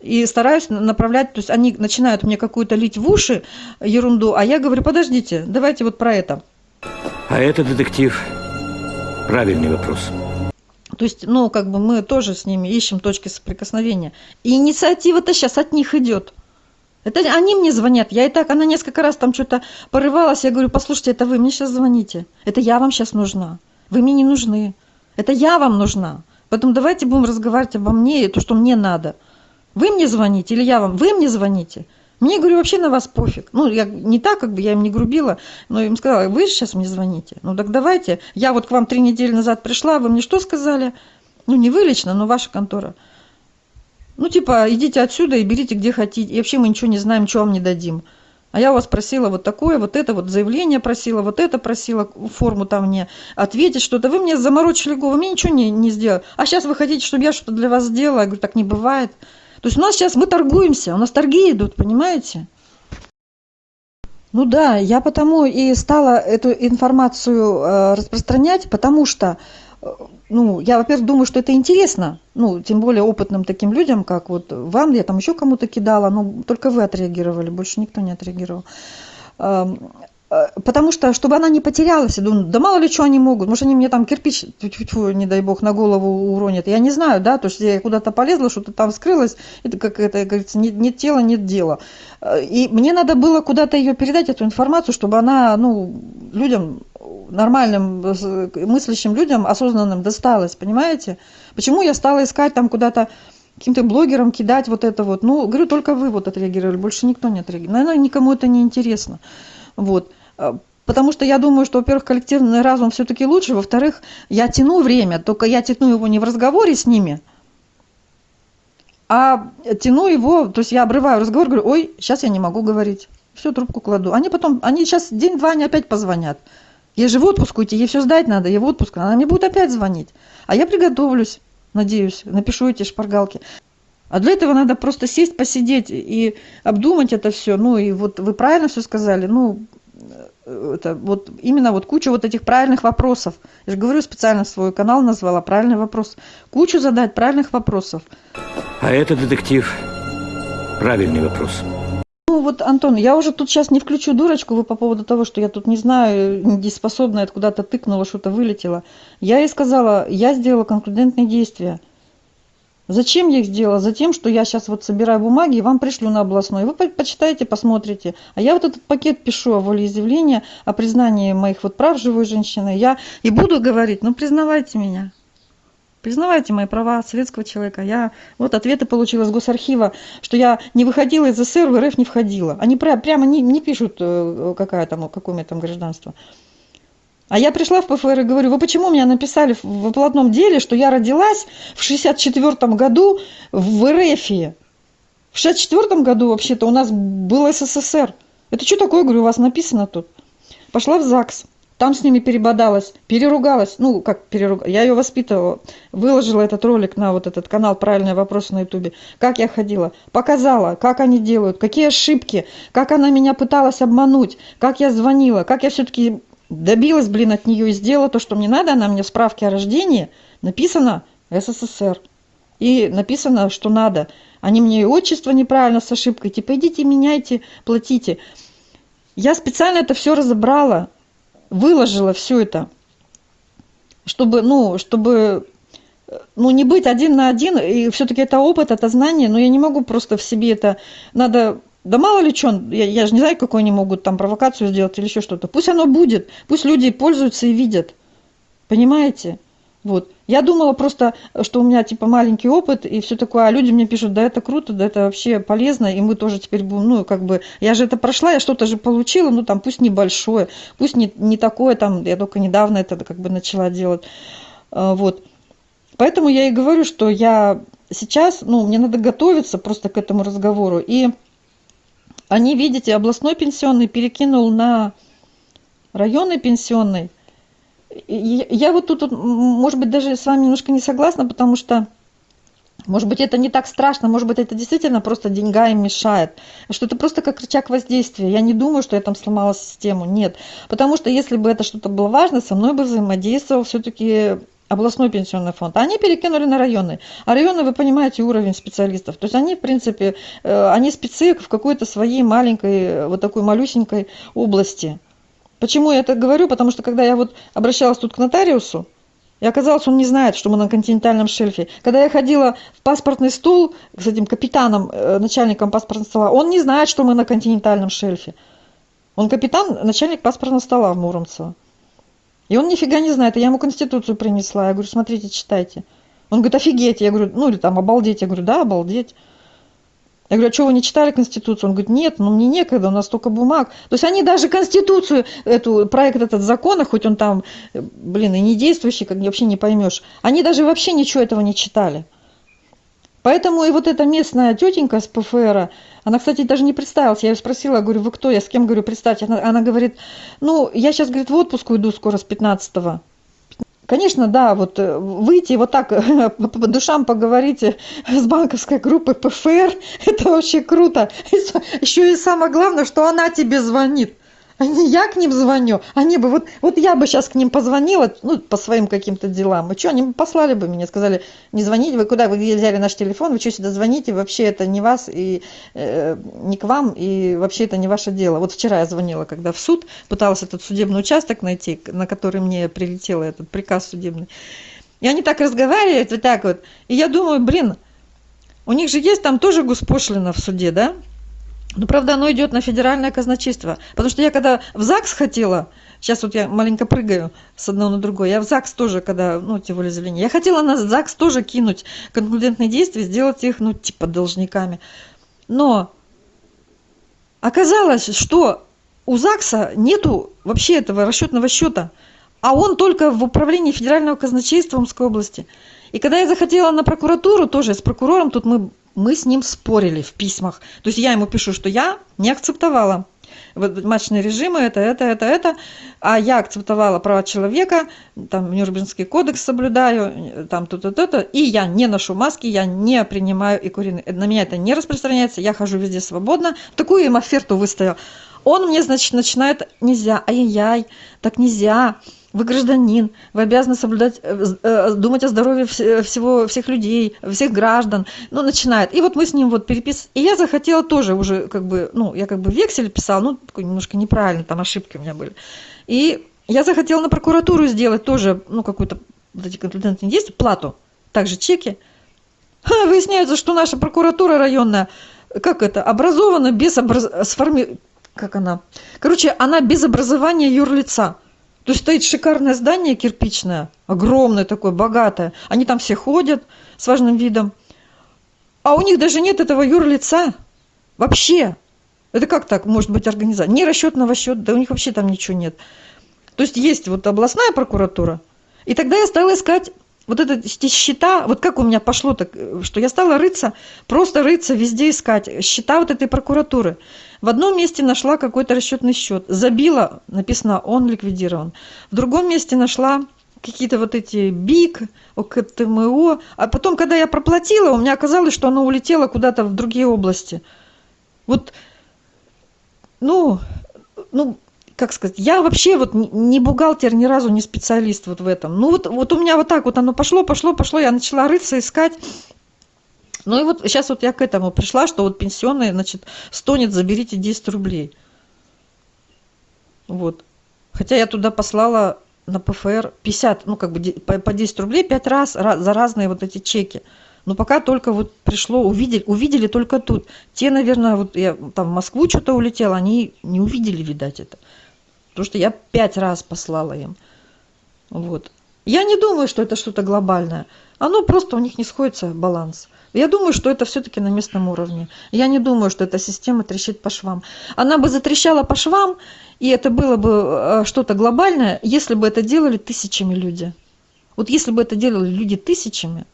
и стараюсь на- направлять, то есть они начинают мне какую-то лить в уши ерунду, а я говорю, подождите, давайте вот про это. А это, детектив, правильный вопрос. То есть, ну, как бы мы тоже с ними ищем точки соприкосновения. И инициатива-то сейчас от них идет. Это они мне звонят. Я и так, она несколько раз там что-то порывалась. Я говорю, послушайте, это вы мне сейчас звоните. Это я вам сейчас нужна. Вы мне не нужны. Это я вам нужна. Поэтому давайте будем разговаривать обо мне и то, что мне надо. Вы мне звоните или я вам? Вы мне звоните. Мне, говорю, вообще на вас пофиг. Ну, я не так, как бы я им не грубила, но им сказала, вы же сейчас мне звоните. Ну, так давайте. Я вот к вам три недели назад пришла, вы мне что сказали? Ну, не вы лично, но ваша контора. Ну, типа, идите отсюда и берите где хотите. И вообще мы ничего не знаем, что вам не дадим. А я у вас просила вот такое, вот это, вот заявление просила, вот это просила, форму там мне ответить что-то. Вы мне заморочили голову, мне ничего не, не сделали. А сейчас вы хотите, чтобы я что-то для вас сделала? Я говорю, так не бывает. То есть у нас сейчас мы торгуемся, у нас торги идут, понимаете? Ну да, я потому и стала эту информацию э, распространять, потому что, э, ну, я, во-первых, думаю, что это интересно, ну, тем более опытным таким людям, как вот вам, я там еще кому-то кидала, но только вы отреагировали, больше никто не отреагировал. Э, Потому что, чтобы она не потерялась, я думаю, да мало ли что они могут, может, они мне там кирпич, тьфу-тьфу, не дай бог, на голову уронят. Я не знаю, да, то есть я куда-то полезла, что-то там скрылось, это как это, говорится, нет, нет тела, нет дела. Э, И мне надо было куда-то ее передать, эту информацию, чтобы она, ну, людям, нормальным, э, мыслящим людям, осознанным досталась, понимаете? Почему я стала искать там куда-то каким-то блогерам кидать вот это вот. Ну, говорю, только вы вот отреагировали, больше никто не отреагировал. Наверное, никому это не интересно. Вот. А, Потому что я думаю, что, во-первых, коллективный разум все-таки лучше, во-вторых, я тяну время, только я тяну его не в разговоре с ними, а тяну его, то есть я обрываю разговор, говорю, ой, сейчас я не могу говорить, все, трубку кладу. Они потом, они сейчас день-два, они опять позвонят. Ей же в отпуск уйти, ей все сдать надо, ей в отпуск, она мне будет опять звонить. А я приготовлюсь, надеюсь, напишу эти шпаргалки. А для этого надо просто сесть, посидеть и обдумать это все. Ну и вот вы правильно все сказали, ну э, это вот именно вот кучу вот этих правильных вопросов. Я же говорю, специально свой канал назвала правильный вопрос. Кучу задать правильных вопросов. А это, детектив, правильный вопрос. Ну вот, Антон, я уже тут сейчас не включу дурочку вы по поводу того, что я тут не знаю, недееспособная, это куда-то тыкнула, что-то вылетело. Я ей сказала, я сделала конклюдентные действия. Зачем я их сделала? Затем, что я сейчас вот собираю бумаги и вам пришлю на областной. Вы по- почитаете, посмотрите. А я вот этот пакет пишу о волеизъявлении, о признании моих вот прав живой женщины. Я и буду говорить, ну признавайте меня. Признавайте мои права советского человека. Я вот ответы получила из Госархива, что я не выходила из СССР, в РФ не входила. Они пря- прямо не, не пишут, э, какая там, какое у меня там гражданство. А я пришла в ПФР и говорю, вы почему меня написали в оплатном деле, что я родилась в 64 году в РФ? В 64 году вообще-то у нас был СССР. Это что такое, говорю, у вас написано тут? Пошла в ЗАГС, там с ними перебодалась, переругалась, ну, как переругалась, я ее воспитывала, выложила этот ролик на вот этот канал «Правильные вопросы» на ютубе, как я ходила, показала, как они делают, какие ошибки, как она меня пыталась обмануть, как я звонила, как я все-таки добилась, блин, от нее и сделала то, что мне надо, она мне в справке о рождении написано СССР. И написано, что надо. Они мне и отчество неправильно с ошибкой, типа идите меняйте, платите. Я специально это все разобрала, выложила все это, чтобы, ну, чтобы ну, не быть один на один, и все-таки это опыт, это знание, но я не могу просто в себе это, надо, да мало ли что, я, я же не знаю, какой они могут там провокацию сделать или еще что-то, пусть оно будет, пусть люди пользуются и видят, понимаете? Вот. Я думала просто, что у меня типа маленький опыт и все такое, а люди мне пишут, да это круто, да это вообще полезно, и мы тоже теперь будем, ну как бы, я же это прошла, я что-то же получила, ну там пусть небольшое, пусть не, не такое, там, я только недавно это как бы начала делать, А, вот. Поэтому я и говорю, что я сейчас, ну, мне надо готовиться просто к этому разговору, и они, видите, областной пенсионный перекинул на районный пенсионный, я вот тут, может быть, даже с вами немножко не согласна, потому что, может быть, это не так страшно, может быть, это действительно просто деньга им мешает, что это просто как рычаг воздействия. Я не думаю, что я там сломала систему, нет. Потому что если бы это что-то было важно, со мной бы взаимодействовал все-таки областной пенсионный фонд, а они перекинули на районный. А районы, вы понимаете, уровень специалистов. То есть они, в принципе, э, они спецы в какой-то своей маленькой, э, вот такой малюсенькой области. Почему я это говорю? Потому что когда я вот обращалась тут к нотариусу, и оказалось, он не знает, что мы на континентальном шельфе. Когда я ходила в паспортный стол с этим капитаном, э, начальником паспортного стола, он не знает, что мы на континентальном шельфе. Он капитан, начальник паспортного стола в Муромцево. И он нифига не знает. И я ему конституцию принесла. Я говорю, смотрите, читайте. Он говорит, офигеть. Я говорю, ну или там обалдеть. Я говорю, да, обалдеть. Я говорю, а что вы не читали Конституцию? Он говорит, нет, ну мне некогда, у нас столько бумаг. То есть они даже Конституцию, эту, проект этот закона, хоть он там, блин, и не действующий, как вообще не поймешь, они даже вообще ничего этого не читали. Поэтому и вот эта местная тетенька с ПФР, она, кстати, даже не представилась. Я ее спросила, говорю, вы кто? Я с кем, говорю, представьте. Она, говорит, ну, я сейчас, говорит, в отпуск уйду скоро с 15-го. Конечно, да, вот э, выйти вот так по душам поговорить с банковской группой ПФР, (laughs) это вообще круто. Еще и самое главное, что она тебе звонит не я к ним звоню. Они бы, вот, вот я бы сейчас к ним позвонила, ну, по своим каким-то делам. И что, они бы послали бы мне, сказали, не звоните, вы куда, вы взяли наш телефон, вы что сюда звоните, вообще это не вас и э, не к вам, и вообще это не ваше дело. Вот вчера я звонила, когда в суд, пыталась этот судебный участок найти, на который мне прилетел этот приказ судебный. И они так разговаривают, вот так вот. И я думаю, блин, у них же есть там тоже госпошлина в суде, да? Ну, правда, оно идет на федеральное казначейство. Потому что я когда в ЗАГС хотела, сейчас вот я маленько прыгаю с одного на другое, я в ЗАГС тоже, когда, ну, те волеизъявления, я хотела на ЗАГС тоже кинуть конклюдентные действия, сделать их, ну, типа должниками. Но оказалось, что у ЗАГСа нету вообще этого расчетного счета, а он только в управлении федерального казначейства Омской области. И когда я захотела на прокуратуру, тоже с прокурором, тут мы мы с ним спорили в письмах. То есть я ему пишу, что я не акцептовала. Матчные режимы, это, это, это, это, а я акцептовала права человека, там Нюрнбергский кодекс соблюдаю, там то-то, то-то, и я не ношу маски, я не принимаю и куриные, на меня это не распространяется, я хожу везде свободно, такую им оферту выставил. Он мне, значит, начинает, нельзя, ай-яй, так нельзя, вы гражданин, вы обязаны соблюдать, э, э, думать о здоровье всего, всех людей, всех граждан. Ну, начинает. И вот мы с ним вот перепис... И я захотела тоже уже, как бы, ну, я как бы вексель писала, ну, такой немножко неправильно, там ошибки у меня были. И я захотела на прокуратуру сделать тоже, ну, какую-то вот эти конфидентные действия, плату, также чеки. Ха, выясняется, что наша прокуратура районная, как это, образована без образ... сформи... как она? Короче, она без образования юрлица. Есть стоит шикарное здание кирпичное, огромное такое, богатое. Они там все ходят с важным видом. А у них даже нет этого юрлица. Вообще. Это как так может быть организация? Ни расчетного счета, да у них вообще там ничего нет. То есть есть вот областная прокуратура. И тогда я стала искать вот эти счета, вот как у меня пошло так, что я стала рыться, просто рыться, везде искать счета вот этой прокуратуры. В одном месте нашла какой-то расчетный счет, забила, написано «он ликвидирован». В другом месте нашла какие-то вот эти БИК, ОКТМО. А потом, когда я проплатила, у меня оказалось, что оно улетело куда-то в другие области. Вот, ну, ну, как сказать, я вообще вот не бухгалтер, ни разу не специалист вот в этом. Ну вот, вот у меня вот так вот оно пошло, пошло, пошло, я начала рыться, искать. Ну и вот сейчас вот я к этому пришла, что вот пенсионные, значит, стонет, заберите 10 рублей. Вот. Хотя я туда послала на ПФР 50, ну как бы по 10 рублей 5 раз за разные вот эти чеки. Но пока только вот пришло, увидели, увидели только тут. Те, наверное, вот я там в Москву что-то улетела, они не увидели, видать, это. Потому что я пять раз послала им. Вот. Я не думаю, что это что-то глобальное. Оно просто у них не сходится баланс. Я думаю, что это все-таки на местном уровне. Я не думаю, что эта система трещит по швам. Она бы затрещала по швам, и это было бы э, что-то глобальное, если бы это делали тысячами люди. Вот если бы это делали люди тысячами,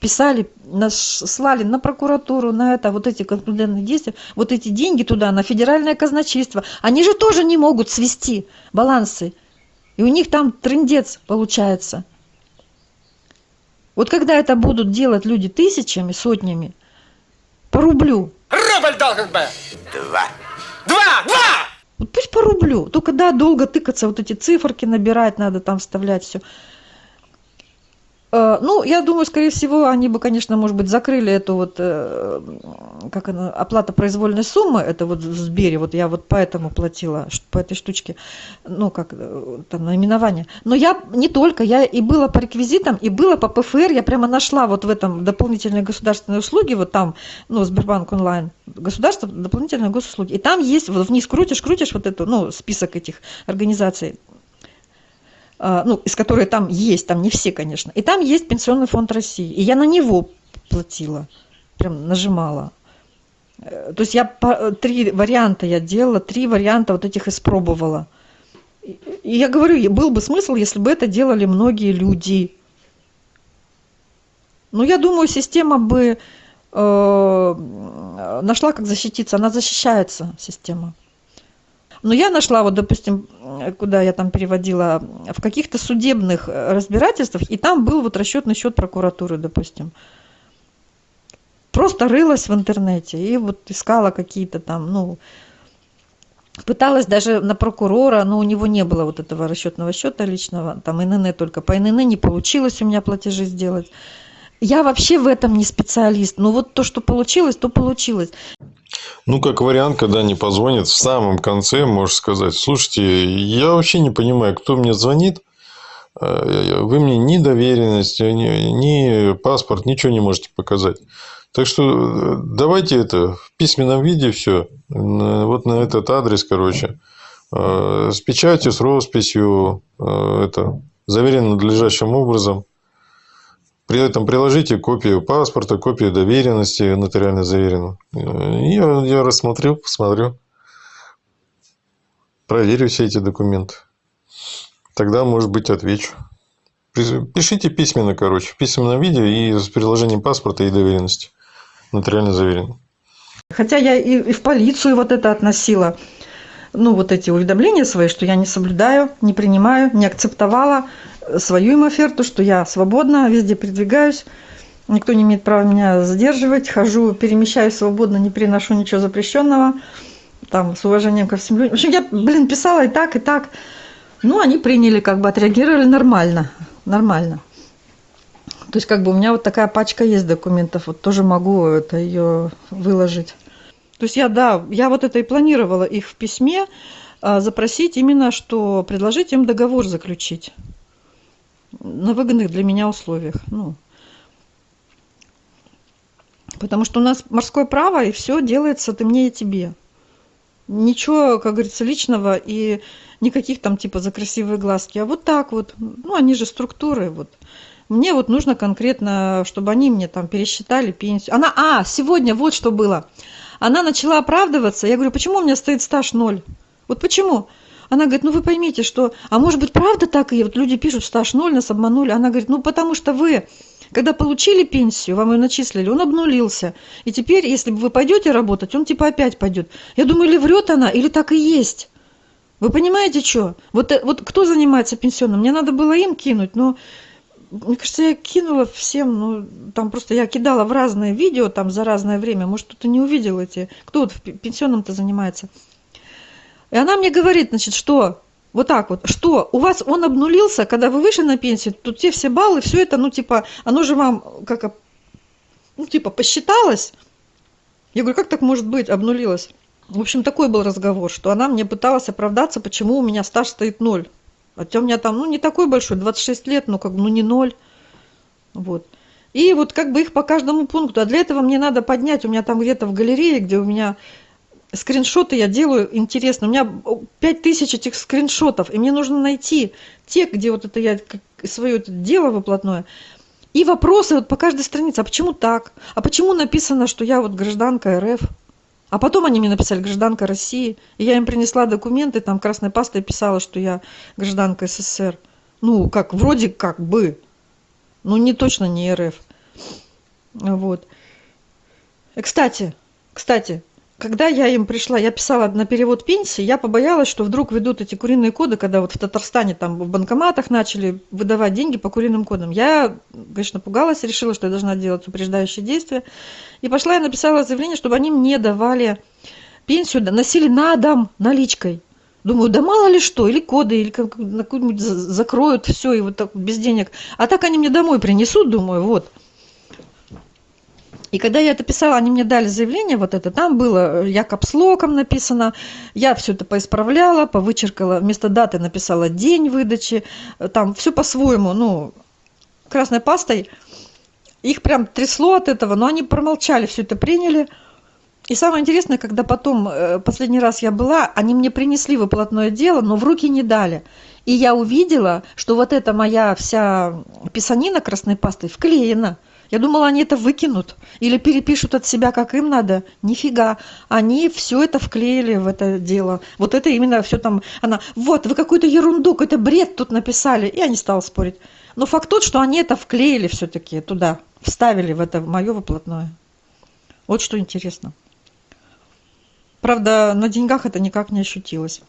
писали, слали на прокуратуру, на это, вот эти конклюдентные действия, вот эти деньги туда, на федеральное казначейство, они же тоже не могут свести балансы. И у них там трендец получается – вот когда это будут делать люди тысячами, сотнями, по рублю. Рубль должен быть. Два. Два! Два! Вот пусть по рублю. Только да, долго тыкаться, вот эти циферки набирать надо, там вставлять все. Э, Ну, я думаю, скорее всего, они бы, конечно, может быть, закрыли эту вот, э, как она, оплата произвольной суммы, это вот в Сбере, вот я вот поэтому платила, по этой штучке, ну, как э, там, наименование. Но я не только, я и была по реквизитам, и была по ПФР, я прямо нашла вот в этом дополнительные государственные услуги, вот там, ну, Сбербанк онлайн, государство, дополнительные госуслуги, и там есть, вот вниз крутишь, крутишь вот эту, ну, список этих организаций, ну, из которой там есть, там не все, конечно. И там есть Пенсионный фонд России. И я на него платила, прям нажимала. Э, То есть я по- три варианта я делала, три варианта вот этих испробовала. И я говорю, был бы смысл, если бы это делали многие люди. Но я думаю, система бы э, нашла, как защититься. Она защищается, система. Но я нашла, вот, допустим, э, куда я там переводила, в каких-то судебных э, разбирательствах, и там был вот расчетный счет прокуратуры, допустим. Просто рылась в интернете и вот искала какие-то там, ну, пыталась даже на прокурора, но у него не было вот этого расчетного счета личного, там ИНН только по ИНН не получилось у меня платежи сделать. Я вообще в этом не специалист, но вот то, что получилось, то получилось. Ну, как вариант, когда они позвонят в самом конце, можешь сказать, слушайте, я вообще не понимаю, кто мне звонит, Э, вы мне ни доверенность, ни, паспорт, ничего не можете показать. Так что э, давайте это в письменном виде все, вот на этот адрес, короче, э, с печатью, с росписью, это, заверено надлежащим образом. При этом приложите копию паспорта, копию доверенности нотариально заверенную. Э, я, я рассмотрю, посмотрю, проверю все эти документы. Тогда, может быть, отвечу. Пишите письменно, короче, в письменном виде и с приложением паспорта и доверенности. Нотариально заверено. Хотя я и, и в полицию вот это относила, ну, вот эти уведомления свои, что я не соблюдаю, не принимаю, не акцептовала свою им оферту, что я свободна, везде передвигаюсь, никто не имеет права меня задерживать, хожу, перемещаюсь свободно, не переношу ничего запрещенного, там, с уважением ко всем людям. В общем, я, блин, писала и так, и так. Ну, они приняли, как бы отреагировали нормально, нормально. То есть, как бы у меня вот такая пачка есть документов, вот тоже могу это ее выложить. То есть я, да, я вот это и планировала их в письме а, запросить именно, что предложить им договор заключить на выгодных для меня условиях. Ну, потому что у нас морское право, и все делается ты мне и тебе. Ничего, как говорится, личного и никаких там типа за красивые глазки. А вот так вот, ну они же структуры, вот. Мне вот нужно конкретно, чтобы они мне там пересчитали пенсию. Она, а, сегодня вот что было. Она начала оправдываться. Я говорю, почему у меня стоит стаж ноль? Вот почему? Она говорит, ну вы поймите, что... А может быть, правда так и вот люди пишут, стаж ноль, нас обманули. Она говорит, ну потому что вы, когда получили пенсию, вам ее начислили, он обнулился. И теперь, если вы пойдете работать, он типа опять пойдет. Я думаю, или врет она, или так и есть. Вы понимаете, что? Вот, э, вот кто занимается пенсионным? Мне надо было им кинуть, но мне кажется, я кинула всем, ну, там просто я кидала в разные видео, там, за разное время, может, кто-то не увидел эти, кто вот в пе- пенсионном-то занимается. И она мне говорит, значит, что, вот так вот, что, у вас он обнулился, когда вы вышли на пенсию, тут те все баллы, все это, ну, типа, оно же вам, как, ну, типа, посчиталось. Я говорю, как так может быть, обнулилось? В общем, такой был разговор, что она мне пыталась оправдаться, почему у меня стаж стоит ноль. Хотя у меня там, ну, не такой большой, 26 лет, но как бы, ну, не ноль. Вот. И вот как бы их по каждому пункту. А для этого мне надо поднять, у меня там где-то в галерее, где у меня скриншоты я делаю, интересно, у меня 5000 этих скриншотов, и мне нужно найти те, где вот это я свое это дело выплатное, и вопросы вот по каждой странице, а почему так? А почему написано, что я вот гражданка РФ? А потом они мне написали гражданка России, и я им принесла документы, там красной пастой писала, что я гражданка СССР. Ну, как, вроде как бы, ну, не точно не РФ. Вот. И, кстати, кстати, когда я им пришла, я писала на перевод пенсии, я побоялась, что вдруг ведут эти куриные коды, когда вот в Татарстане там в банкоматах начали выдавать деньги по куриным кодам. Я, конечно, пугалась, решила, что я должна делать упреждающие действия. И пошла и написала заявление, чтобы они мне давали пенсию, носили на дом наличкой. Думаю, да мало ли что, или коды, или как, на какую-нибудь за- закроют все, и вот так без денег. А так они мне домой принесут, думаю, вот. И когда я это писала, они мне дали заявление вот это, там было я капслоком написано, я все это поисправляла, повычеркала, вместо даты написала день выдачи, э, там все по-своему, ну, красной пастой. Их прям трясло от этого, но они промолчали, все это приняли. И самое интересное, когда потом, э, последний раз я была, они мне принесли выплатное дело, но в руки не дали. И я увидела, что вот эта моя вся писанина красной пастой вклеена. Я думала, они это выкинут или перепишут от себя, как им надо. Нифига. Они все это вклеили в это дело. Вот это именно все там. Она, вот, вы какую-то ерунду, какой-то бред тут написали. И я не стала спорить. Но факт тот, что они это вклеили все-таки туда, вставили в это мое выплатное. Вот что интересно. Правда, на деньгах это никак не ощутилось.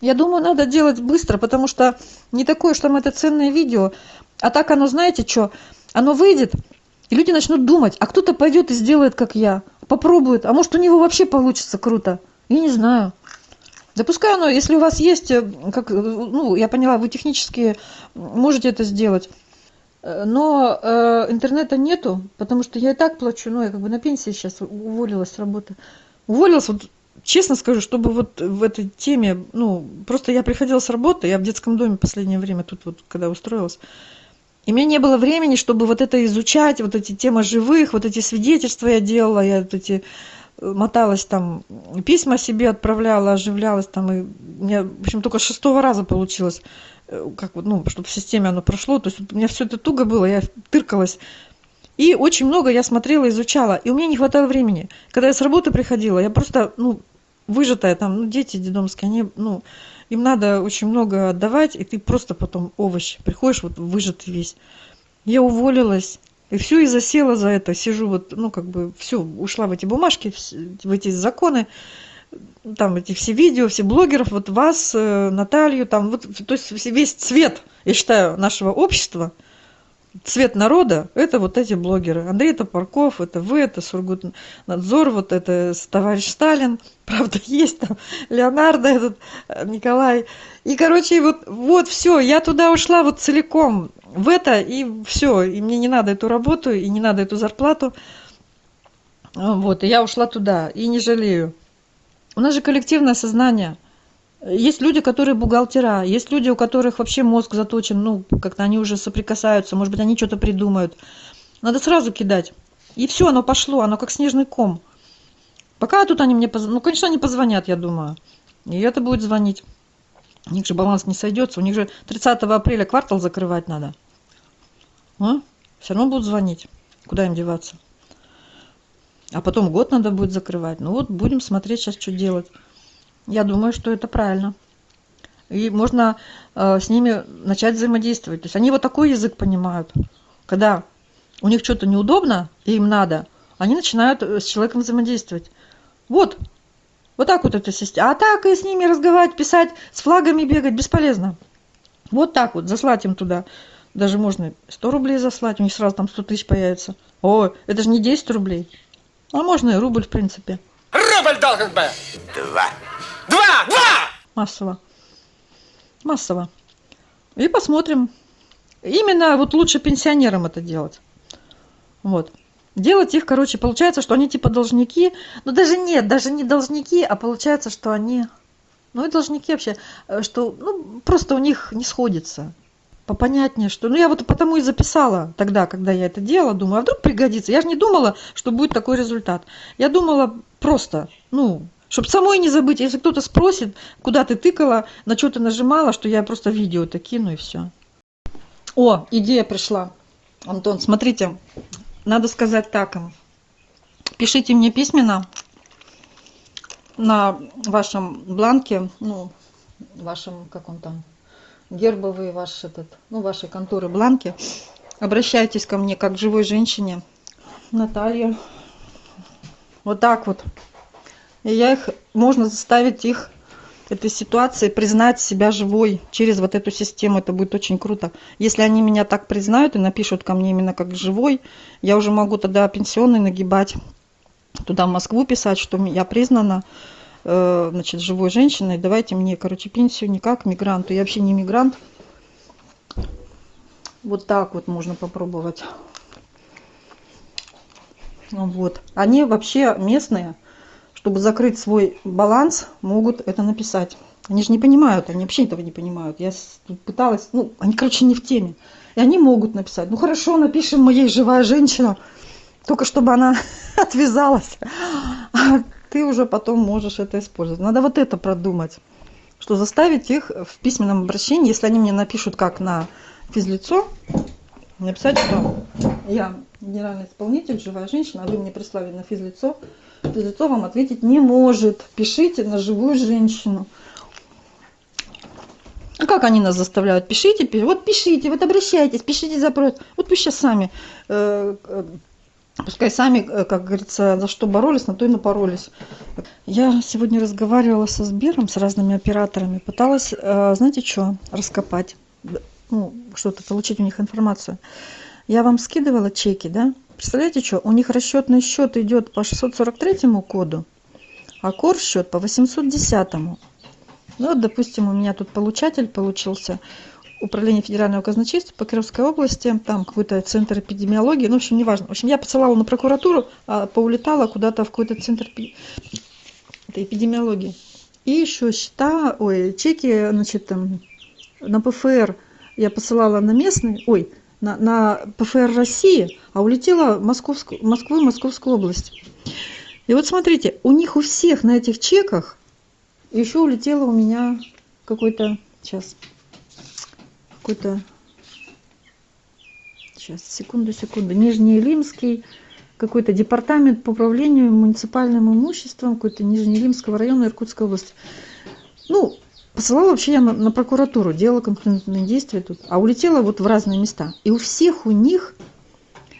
Я думаю, надо делать быстро, потому что не такое, что там это ценное видео. А так оно, знаете что, оно выйдет, и люди начнут думать, а кто-то пойдет и сделает, как я, попробует, а может у него вообще получится круто. Я не знаю. Да пускай оно, если у вас есть, э, как, э, ну, я поняла, вы технически можете это сделать. Э, Но э, интернета нету, потому что я и так плачу, ну, я как бы на пенсии сейчас уволилась с работы. Уволилась, вот честно скажу, чтобы вот в этой теме, ну, просто я приходила с работы, я в детском доме последнее время, тут вот, когда устроилась, и мне не было времени, чтобы вот это изучать, вот эти темы живых, вот эти свидетельства я делала, я вот эти э, моталась там, письма себе отправляла, оживлялась там, и у меня, в общем, только шестого раза получилось, э, как вот, ну, чтобы в системе оно прошло, то есть у меня все это туго было, я тыркалась, и очень много я смотрела, изучала, и у меня не хватало времени. Когда я с работы приходила, я просто, ну, выжатая там, ну, дети детдомские, они, ну, им надо очень много отдавать, и ты просто потом овощ приходишь, вот выжатый весь. Я уволилась, и все, и засела за это, сижу вот, ну, как бы, все, ушла в эти бумажки, в эти законы, там эти все видео, все блогеров, вот вас, э, Наталью, там, вот, то есть весь цвет, я считаю, нашего общества, цвет народа, это вот эти блогеры. Андрей Топорков, это вы, это Сургутнадзор, вот это товарищ Сталин, (laughs) правда, есть там Леонардо этот, э, Николай. И, короче, вот, вот все, я туда ушла вот целиком в это, и все, и мне не надо эту работу, и не надо эту зарплату. Вот, и я ушла туда, и не жалею. У нас же коллективное сознание. Есть люди, которые бухгалтера, есть люди, у которых вообще мозг заточен, ну, как-то они уже соприкасаются, может быть, они что-то придумают. Надо сразу кидать. И все, оно пошло, оно как снежный ком. Пока тут они мне позвонят, ну, конечно, они позвонят, я думаю. И это будет звонить. У них же баланс не сойдется, у них же 30 апреля квартал закрывать надо. А? Все равно будут звонить. Куда им деваться? А потом год надо будет закрывать. Ну вот будем смотреть сейчас, что делать. Я думаю, что это правильно. И можно э, с ними начать взаимодействовать. То есть они вот такой язык понимают. Когда у них что-то неудобно, и им надо, они начинают э, с человеком взаимодействовать. Вот. Вот так вот это система. А так и с ними разговаривать, писать, с флагами бегать бесполезно. Вот так вот, заслать им туда. Даже можно 100 рублей заслать, у них сразу там 100 тысяч появится. О, это же не 10 рублей. А можно и рубль, в принципе. Рубль должен быть. Два. Массово. Массово. И посмотрим. Именно вот лучше пенсионерам это делать. Вот. Делать их, короче, получается, что они типа должники. Но даже нет, даже не должники, а получается, что они... Ну и должники вообще, э, что ну, просто у них не сходится. Попонятнее, что... Ну я вот потому и записала тогда, когда я это делала, думаю, а вдруг пригодится. Я же не думала, что будет такой результат. Я думала просто, ну, чтобы самой не забыть, если кто-то спросит, куда ты тыкала, на что ты нажимала, что я просто видео это кину и все. О, идея пришла. Антон, смотрите, надо сказать так им. Пишите мне письменно на вашем бланке, ну, вашем, как он там, гербовый ваш этот, ну, вашей конторы бланки. Обращайтесь ко мне как к живой женщине. Наталья. Вот так вот. Я их, можно заставить их этой ситуации признать себя живой через вот эту систему. Это будет очень круто. Если они меня так признают и напишут ко мне именно как живой, я уже могу тогда пенсионный нагибать, туда в Москву писать, что я признана. э, значит, живой женщиной, давайте мне, короче, пенсию не как мигранту. Я вообще не мигрант. Вот так вот можно попробовать. Вот. Они вообще местные, чтобы закрыть свой баланс, могут это написать. Они же не понимают, они вообще этого не понимают. Я пыталась, ну, они, короче, не в теме. И они могут написать, ну хорошо, напишем моей живая женщина, только чтобы она (laughs) отвязалась. А ты уже потом можешь это использовать. Надо вот это продумать, что заставить их в письменном обращении, если они мне напишут как на физлицо, написать, что я генеральный исполнитель, живая женщина, а вы мне прислали на физлицо, физлицо вам ответить не может. Пишите на живую женщину. А как они нас заставляют? Пишите, пи- вот пишите, вот обращайтесь, пишите запрос. Вот пусть сейчас сами, э, э, пускай сами, э, как говорится, за что боролись, на то и напоролись. Я сегодня разговаривала со Сбером, с разными операторами, пыталась, э, знаете что, раскопать, ну, что-то получить у них информацию. Я вам скидывала чеки, да? Представляете, что? У них расчетный счет идет по 643 коду, а кор счет по 810. Ну, вот, допустим, у меня тут получатель получился, Управление Федерального казначейства по Кировской области, там какой-то центр эпидемиологии, ну, в общем, неважно. В общем, я посылала на прокуратуру, а поулетала куда-то в какой-то центр эпидемиологии. И еще счета, ой, чеки, значит, там, на ПФР я посылала на местный, ой, на, на ПФР России, а улетела в Московскую, Москву Московскую область. И вот смотрите, у них у всех на этих чеках еще улетело у меня какой-то, сейчас, какой-то, сейчас, секунду, секунду, Нижнеилимский, какой-то департамент по управлению муниципальным имуществом, какой-то Нижнеилимского района Иркутской области. Ну, посылала вообще я на, прокуратуру, делала конкурентные действия тут, а улетела вот в разные места. И у всех у них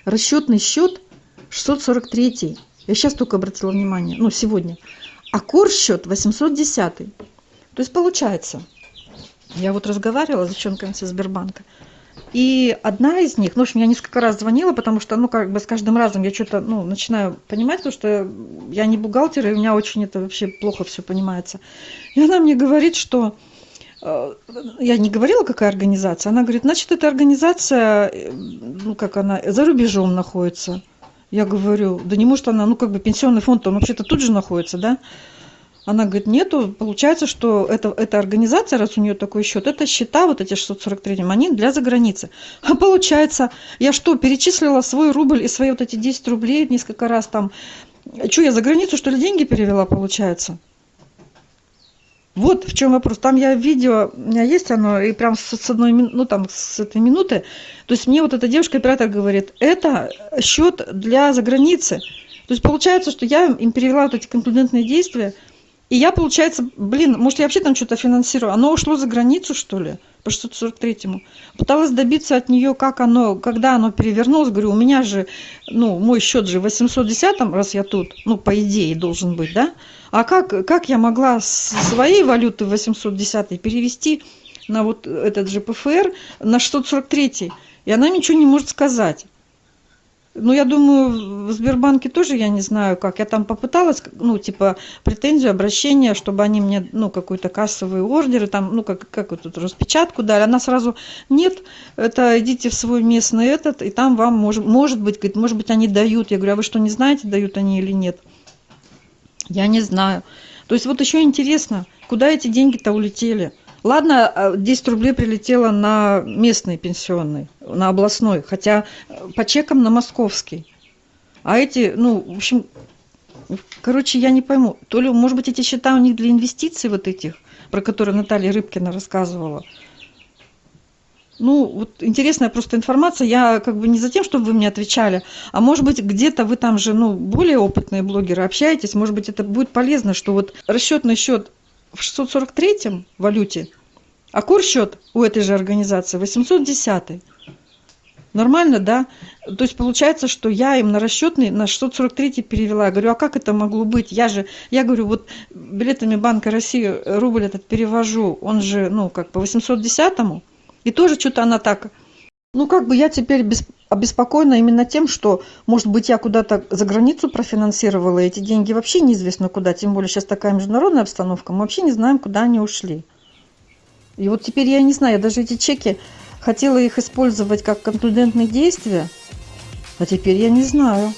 расчетный счет 643. Я сейчас только обратила внимание, ну, сегодня. А кор счет 810. То есть получается, я вот разговаривала с девчонками со Сбербанка, и одна из них, ну, в общем, я несколько раз звонила, потому что, ну, как бы с каждым разом я что-то, ну, начинаю понимать, потому что я не бухгалтер, и у меня очень это вообще плохо все понимается. И она мне говорит, что э, я не говорила, какая организация, она говорит, значит, эта организация, э, ну, как она, за рубежом находится. Я говорю, да не может она, ну, как бы пенсионный фонд, он вообще-то тут же находится, да? Она говорит, нету, получается, что это, эта организация, раз у нее такой счет, это счета, вот эти 643, они для заграницы. А получается, я что, перечислила свой рубль и свои вот эти 10 рублей несколько раз там, что, я за границу, что ли, деньги перевела, получается? Вот в чем вопрос. Там я видео, у меня есть оно, и прям с, с одной, ну там с этой минуты. То есть мне вот эта девушка-оператор говорит, это счет для заграницы. То есть получается, что я им перевела вот эти конкурентные действия, и я, получается, блин, может, я вообще там что-то финансирую. Оно ушло за границу, что ли, по 643-му. Пыталась добиться от нее, как оно, когда оно перевернулось. Говорю, у меня же, ну, мой счет же в 810-м, раз я тут, ну, по идее, должен быть, да? А как, как я могла с своей валюты в 810 перевести на вот этот же ПФР на 643? И она ничего не может сказать. Ну, я думаю, в Сбербанке тоже, я не знаю как. Я там попыталась, ну, типа, претензию, обращение, чтобы они мне, ну, какой-то кассовый ордер, там, ну, как, как вот тут распечатку дали. Она сразу, нет, это идите в свой местный этот, и там вам, может, может быть, говорит, может быть, они дают. Я говорю, а вы что, не знаете, дают они или нет? Я не знаю. То есть вот еще интересно, куда эти деньги-то улетели? Ладно, а, 10 рублей прилетело на местный пенсионный, на областной, хотя э, по чекам на московский. А эти, ну, в общем, короче, я не пойму. То ли, может быть, эти счета у них для инвестиций вот этих, про которые Наталья Рыбкина рассказывала. Ну, вот интересная просто информация. Я как бы не за тем, чтобы вы мне отвечали, а может быть, где-то вы там же, ну, более опытные блогеры общаетесь, может быть, это будет полезно, что вот расчетный счет в 643 валюте, а курс-счет у этой же организации 810. Нормально, да? То есть получается, что я им на расчетный на 643 перевела. Я говорю, а как это могло быть? Я же, я говорю, вот билетами Банка России рубль этот перевожу, он же, ну, как по 810-му, и тоже что-то она так, ну, как бы я теперь без, обеспокоена именно тем, что, может быть, я куда-то за границу профинансировала, эти деньги вообще неизвестно куда, тем более сейчас такая международная обстановка, мы вообще не знаем, куда они ушли. И вот теперь я не знаю, я даже эти чеки хотела их использовать как конклюдентные действия, а теперь я не знаю.